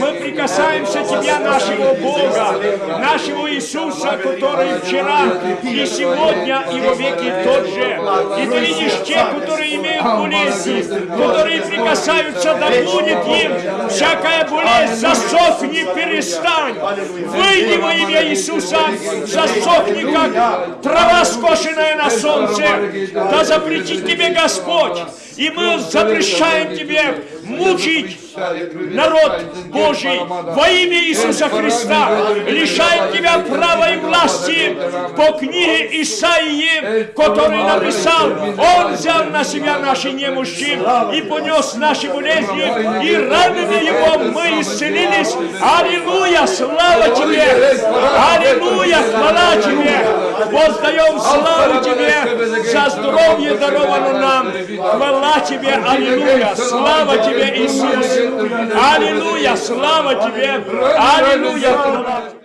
Мы прикасаемся к Тебе, нашего Бога, нашего Иисуса, который вчера и сегодня и во веки тот же. И Ты видишь тех, которые имеют болезни, которые прикасаются, да будет им всякая болезнь, засохни, перестань. Выйди во имя Иисуса, засохни, как трава скошенная на солнце. Да запретит тебе Господь. И мы запрещаем тебе мучить народ Божий во имя Иисуса Христа. Лишаем тебя права по книге Исаии, который написал. Он взял на себя наши немощи и понес наши болезни, и ранами его мы исцелились. Аллилуйя, слава тебе! Аллилуйя, хвала тебе! Воздаем славу тебе за здоровье даровано нам. Хвала тебе, аллилуйя, слава тебе, Иисус! Аллилуйя, слава тебе! Аллилуйя, хвала тебе!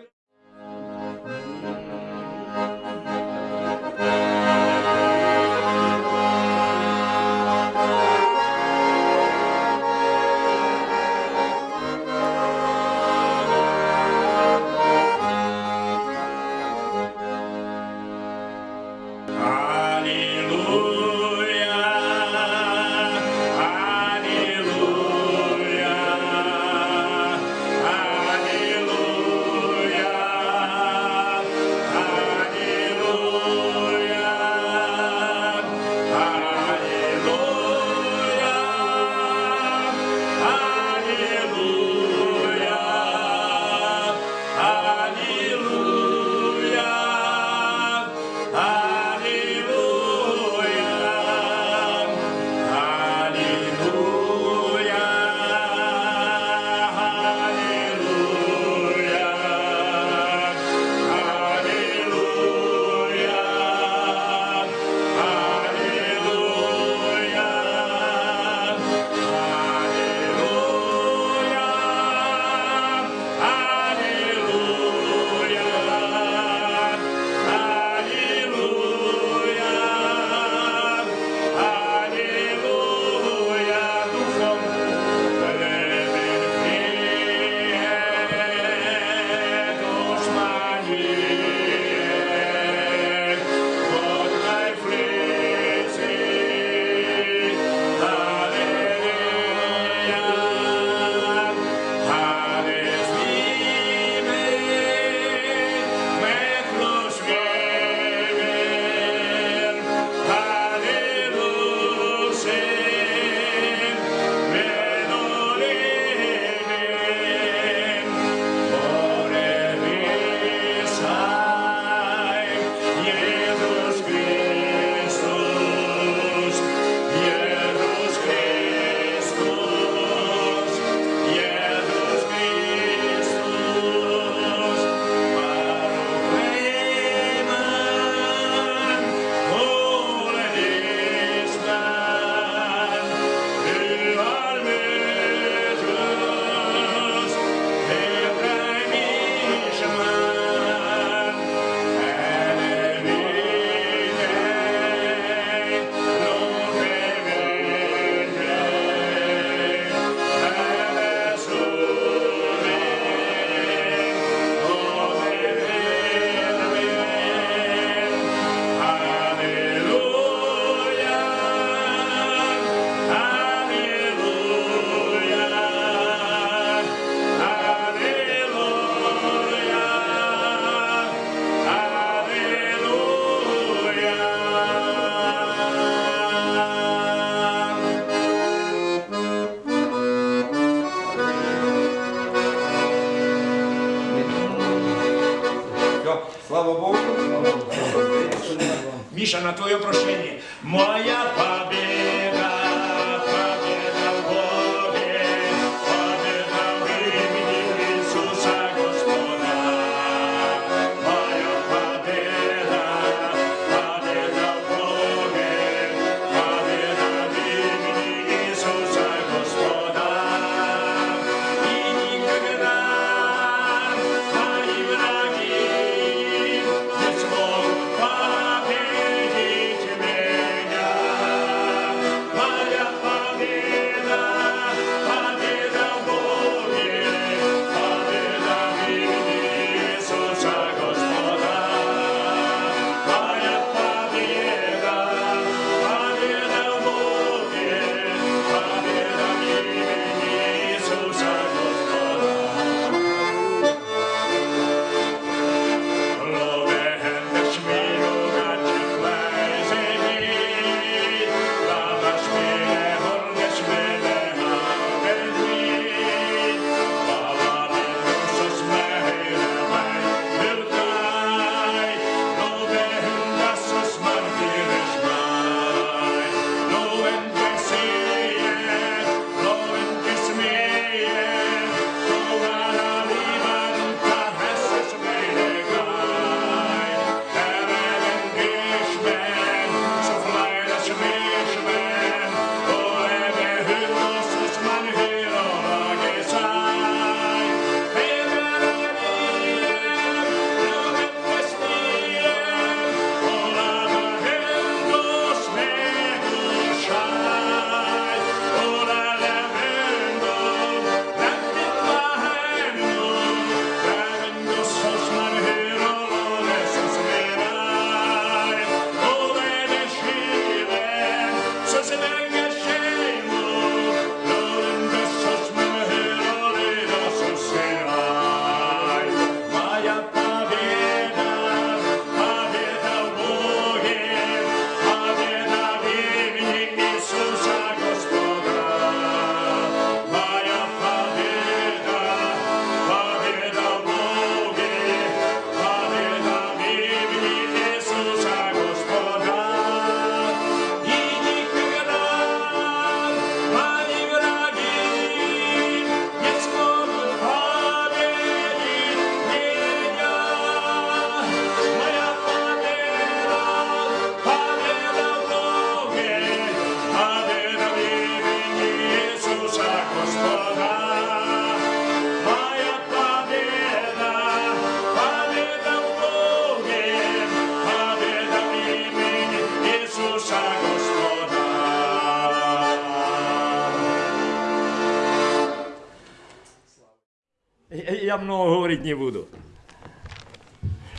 Много говорить не буду.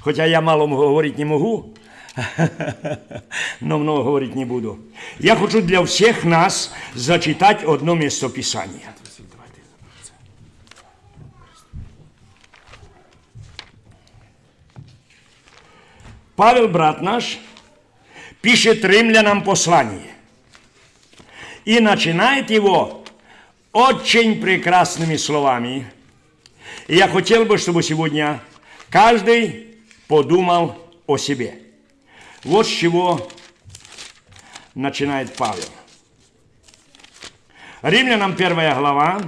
Хотя я мало говорить не могу, [LAUGHS] но много говорить не буду. Я хочу для всех нас зачитать одно местописание. Павел, брат наш, пишет римлянам послание. И начинает его очень прекрасными словами. Я хотел бы, чтобы сегодня каждый подумал о себе. Вот с чего начинает Павел. Римлянам первая глава,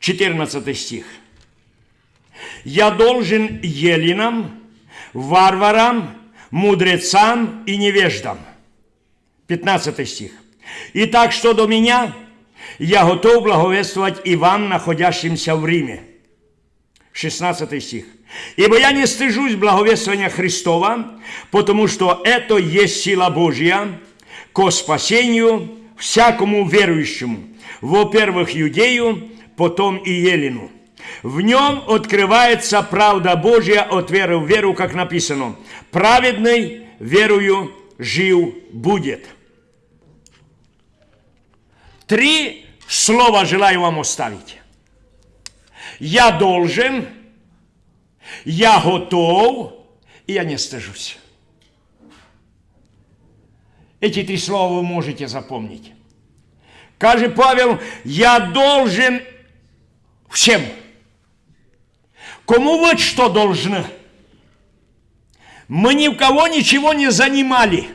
четырнадцатый стих. Я должен еленам, варварам, мудрецам и невеждам. 15 стих. Итак, что до меня, я готов благовествовать и вам, находящимся в Риме. 16 стих. Ибо я не стыжусь благовествования Христова, потому что это есть сила Божья ко спасению всякому верующему, во-первых, иудею, потом и елену. В нем открывается правда Божья от веры в веру, как написано. Праведный верою жив будет. Три слова желаю вам оставить. Я должен, я готов, и я не стыжусь. Эти три слова вы можете запомнить. Каже Павел, я должен всем. Кому вот что должны? Мы ни в кого ничего не занимали.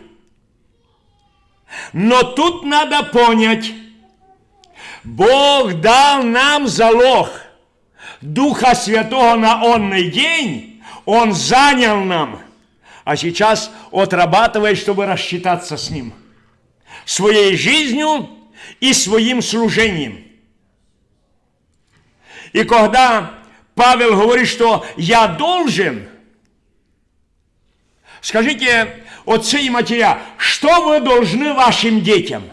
Но тут надо понять, Бог дал нам залог Духа Святого на онный день, Он занял нам, а сейчас отрабатывает, чтобы рассчитаться с Ним. Своей жизнью и своим служением. И когда Павел говорит, что я должен, скажите, отцы и матеря, что вы должны вашим детям?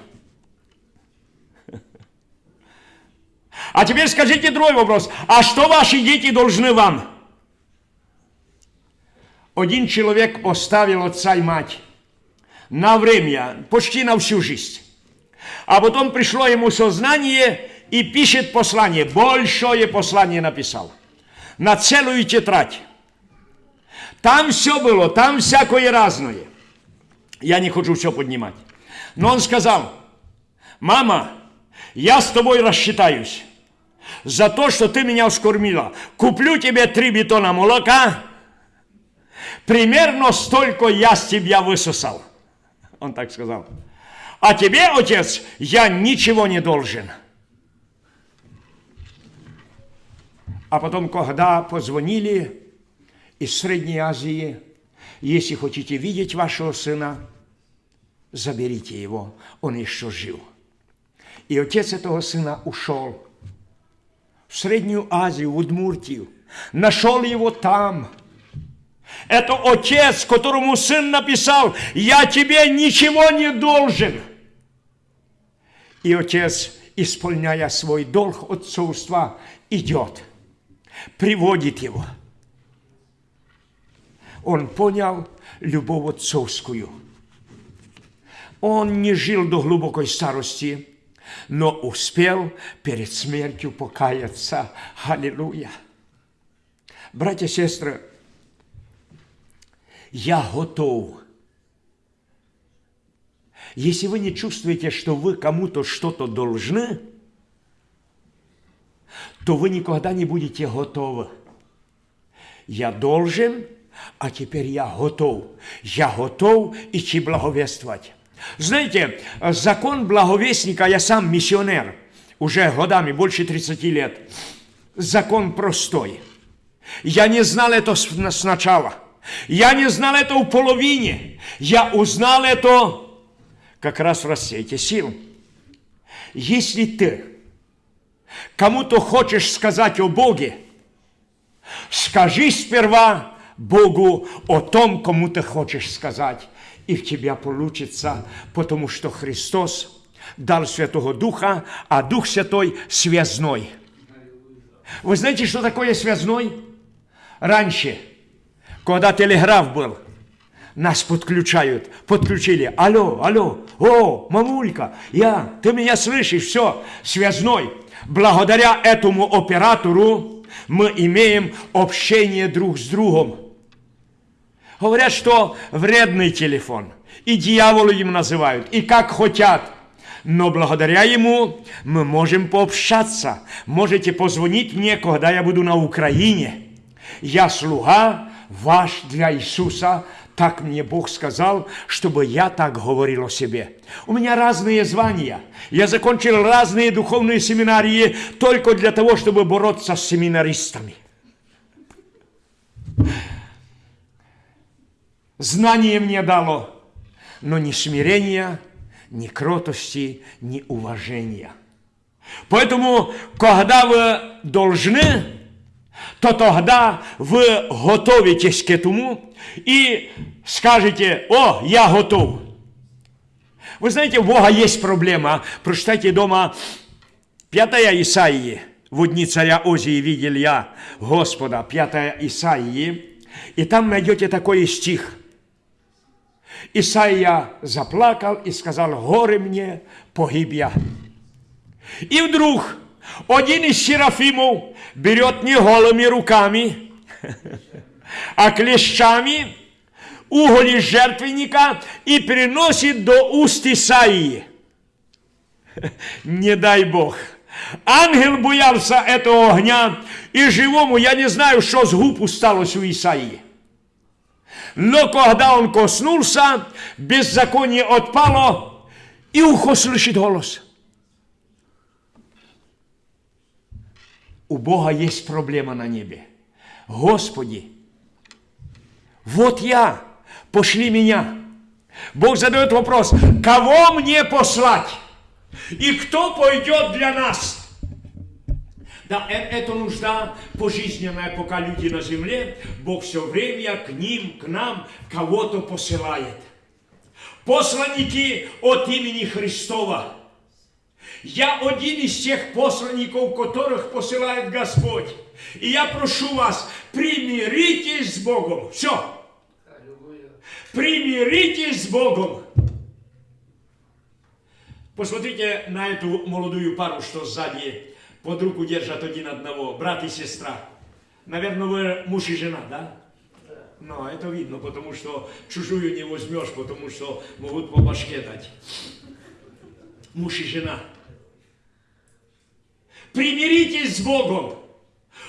А теперь скажите другой вопрос. А что ваши дети должны вам? Один человек оставил отца и мать на время, почти на всю жизнь. А потом пришло ему сознание и пишет послание. Большое послание написал. На целую тетрадь. Там все было, там всякое разное. Я не хочу все поднимать. Но он сказал, мама, я с тобой рассчитаюсь за то, что ты меня вскормила. Куплю тебе три бетона молока, примерно столько я с тебя высосал. Он так сказал. А тебе, отец, я ничего не должен. А потом, когда позвонили из Средней Азии, если хотите видеть вашего сына, заберите его, он еще жив. И отец этого сына ушел в Среднюю Азию, в Удмуртию, нашел его там. Это отец, которому сын написал, я тебе ничего не должен. И отец, исполняя свой долг отцовства, идет, приводит его. Он понял любовь отцовскую. Он не жил до глубокой старости, но успел перед смертью покаяться. Аллилуйя. Братья и сестры, я готов. Если вы не чувствуете, что вы кому-то что-то должны, то вы никогда не будете готовы. Я должен, а теперь я готов. Я готов идти благовествовать. Знаете, закон благовестника, я сам миссионер, уже годами, больше 30 лет. Закон простой. Я не знал это сначала. Я не знал это в половине. Я узнал это как раз в рассвете сил. Если ты кому-то хочешь сказать о Боге, скажи сперва Богу о том, кому ты хочешь сказать и в тебя получится, потому что Христос дал Святого Духа, а Дух Святой связной. Вы знаете, что такое связной? Раньше, когда телеграф был, нас подключают, подключили. Алло, алло, о, мамулька, я, ты меня слышишь, все, связной. Благодаря этому оператору мы имеем общение друг с другом. Говорят, что вредный телефон. И дьяволы им называют, и как хотят. Но благодаря ему мы можем пообщаться. Можете позвонить мне, когда я буду на Украине. Я слуга ваш для Иисуса. Так мне Бог сказал, чтобы я так говорил о себе. У меня разные звания. Я закончил разные духовные семинарии только для того, чтобы бороться с семинаристами. Знание мне дало, но ни смирения, ни кротости, ни уважения. Поэтому, когда вы должны, то тогда вы готовитесь к этому и скажете, о, я готов. Вы знаете, у Бога есть проблема. Прочитайте дома 5 Исаии. В дни царя Озии видел я Господа, 5 Исаии. И там найдете такой стих – Исаия заплакал и сказал, горе мне, погиб я. И вдруг один из серафимов берет не голыми руками, а клещами уголь из жертвенника и приносит до уст Исаии. Не дай Бог. Ангел боявся этого огня, и живому, я не знаю, что с губ усталось у Исаии. Но когда он коснулся, беззаконие отпало, и ухо слышит голос. У Бога есть проблема на небе. Господи, вот я, пошли меня. Бог задает вопрос, кого мне послать? И кто пойдет для нас? Да, э- это нужда пожизненная, пока люди на земле, Бог все время к ним, к нам кого-то посылает. Посланники от имени Христова. Я один из тех посланников, которых посылает Господь. И я прошу вас, примиритесь с Богом. Все. Примиритесь с Богом. Посмотрите на эту молодую пару, что сзади под руку держат один одного, брат и сестра. Наверное, вы муж и жена, да? Но это видно, потому что чужую не возьмешь, потому что могут по башке дать. Муж и жена. Примиритесь с Богом,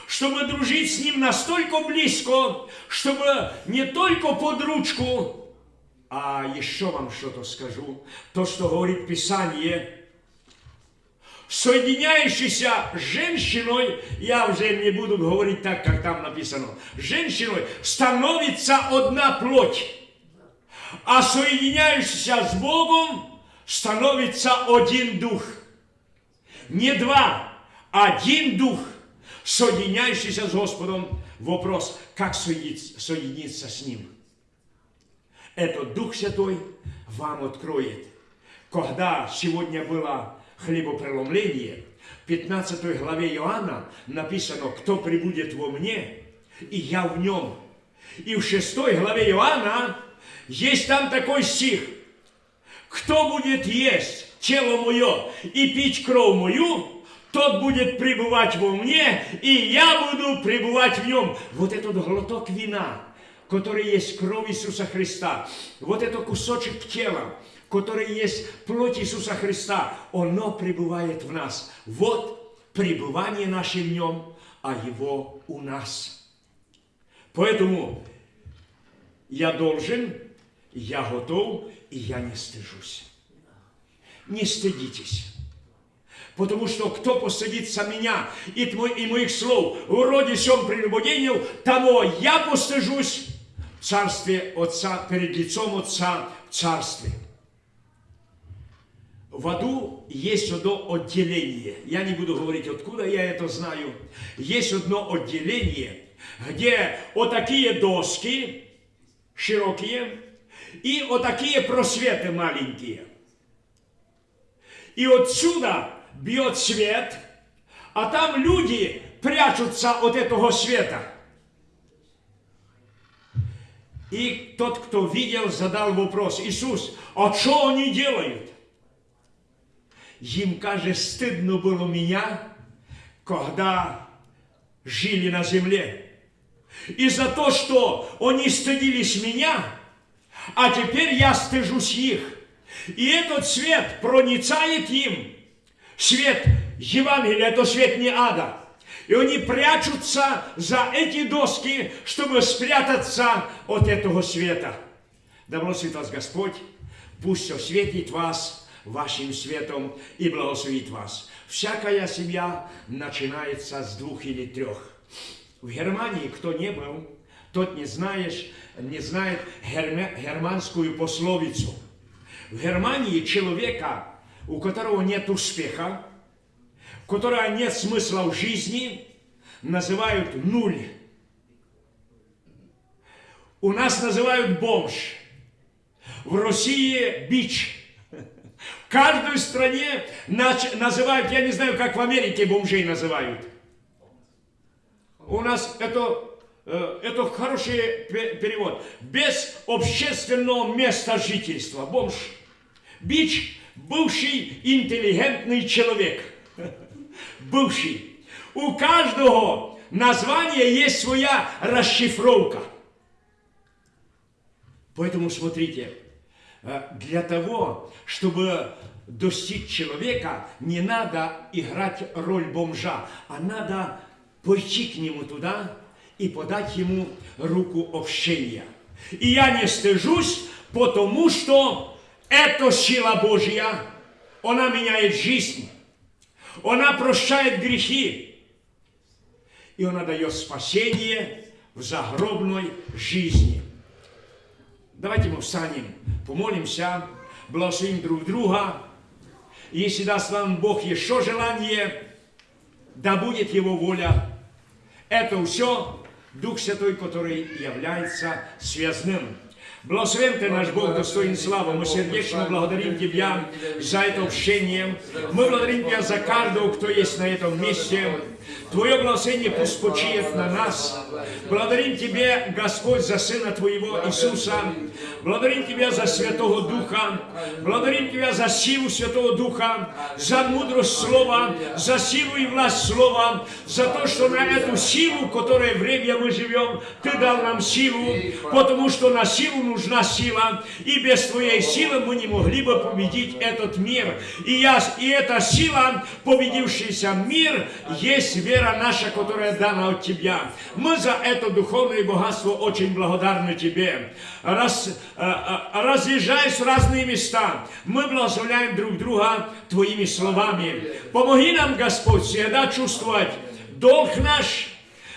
чтобы дружить с Ним настолько близко, чтобы не только под ручку, а еще вам что-то скажу. То, что говорит Писание, соединяющийся с женщиной, я уже не буду говорить так, как там написано, женщиной становится одна плоть, а соединяющийся с Богом становится один дух. Не два, один дух, соединяющийся с Господом. Вопрос, как соединиться, с Ним. Это Дух Святой вам откроет. Когда сегодня было хлебопреломление, в 15 главе Иоанна написано, кто прибудет во мне, и я в нем. И в 6 главе Иоанна есть там такой стих. Кто будет есть тело мое и пить кровь мою, тот будет пребывать во мне, и я буду пребывать в нем. Вот этот глоток вина, который есть кровь Иисуса Христа, вот этот кусочек тела, который есть плоть Иисуса Христа, оно пребывает в нас. Вот пребывание наше в нем, а его у нас. Поэтому я должен, я готов, и я не стыжусь. Не стыдитесь. Потому что кто посадится меня и, и моих слов в роде сем прелюбодению, того я постыжусь в царстве Отца, перед лицом Отца в царстве. В аду есть одно отделение. Я не буду говорить, откуда я это знаю. Есть одно отделение, где вот такие доски широкие и вот такие просветы маленькие. И отсюда бьет свет, а там люди прячутся от этого света. И тот, кто видел, задал вопрос, Иисус, а что они делают? Им, каже, стыдно было меня, когда жили на земле. И за то, что они стыдились меня, а теперь я стыжусь их. И этот свет проницает им. Свет Евангелия, это свет не ада. И они прячутся за эти доски, чтобы спрятаться от этого света. Да благословит вас Господь, пусть осветит вас вашим светом и благословит вас. Всякая семья начинается с двух или трех. В Германии, кто не был, тот не знаешь, не знает германскую пословицу. В Германии человека, у которого нет успеха, у которого нет смысла в жизни, называют нуль. У нас называют бомж. В России бич. Каждой стране называют, я не знаю, как в Америке бомжей называют. У нас это, э, это хороший пе- перевод. Без общественного места жительства. Бомж. Бич – бывший интеллигентный человек. Бывший. У каждого названия есть своя расшифровка. Поэтому смотрите, э, для того, чтобы достичь человека, не надо играть роль бомжа, а надо пойти к нему туда и подать ему руку общения. И я не стыжусь, потому что это сила Божья, она меняет жизнь, она прощает грехи, и она дает спасение в загробной жизни. Давайте мы встанем, помолимся, благословим друг друга. И если даст нам Бог еще желание, да будет Его воля. Это все Дух Святой, который является связным. Благословен Ты, наш Бог, достоин славы. Мы сердечно благодарим Тебя за это общение. Мы благодарим Тебя за каждого, кто есть на этом месте. Твое благословение пусть на нас. Благодарим Тебе, Господь, за Сына Твоего Иисуса. Благодарим Тебя за Святого Духа. Благодарим Тебя за силу Святого Духа, за мудрость Слова, за силу и власть Слова, за то, что на эту силу, в которой время мы живем, Ты дал нам силу, потому что на силу нужна сила, и без Твоей силы мы не могли бы победить этот мир. И, я, и эта сила, победившийся мир, есть вера наша, которая дана от Тебя. Мы за это духовное богатство очень благодарны Тебе. Раз, э, э, разъезжаясь в разные места, мы благословляем друг друга Твоими словами. Помоги нам, Господь, всегда чувствовать долг наш,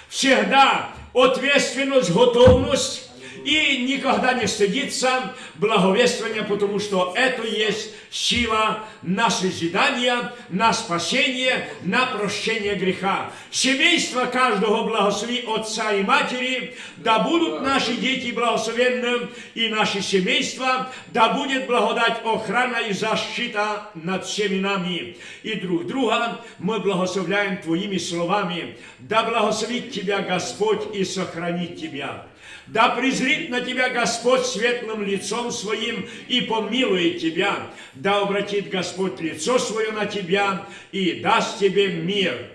всегда ответственность, готовность, и никогда не стыдиться благовествования, потому что это есть сила на созидание, на спасение, на прощение греха. Семейство каждого благослови отца и матери, да будут наши дети благословенны, и наши семейства, да будет благодать, охрана и защита над всеми нами. И друг друга мы благословляем Твоими словами. Да благословит Тебя Господь и сохранит Тебя. Да презрит на тебя Господь светлым лицом своим и помилует тебя. Да обратит Господь лицо свое на тебя и даст тебе мир.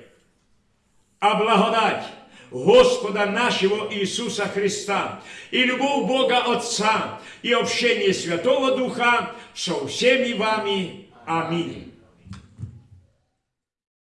А благодать Господа нашего Иисуса Христа и любовь Бога Отца и общение Святого Духа со всеми вами. Аминь.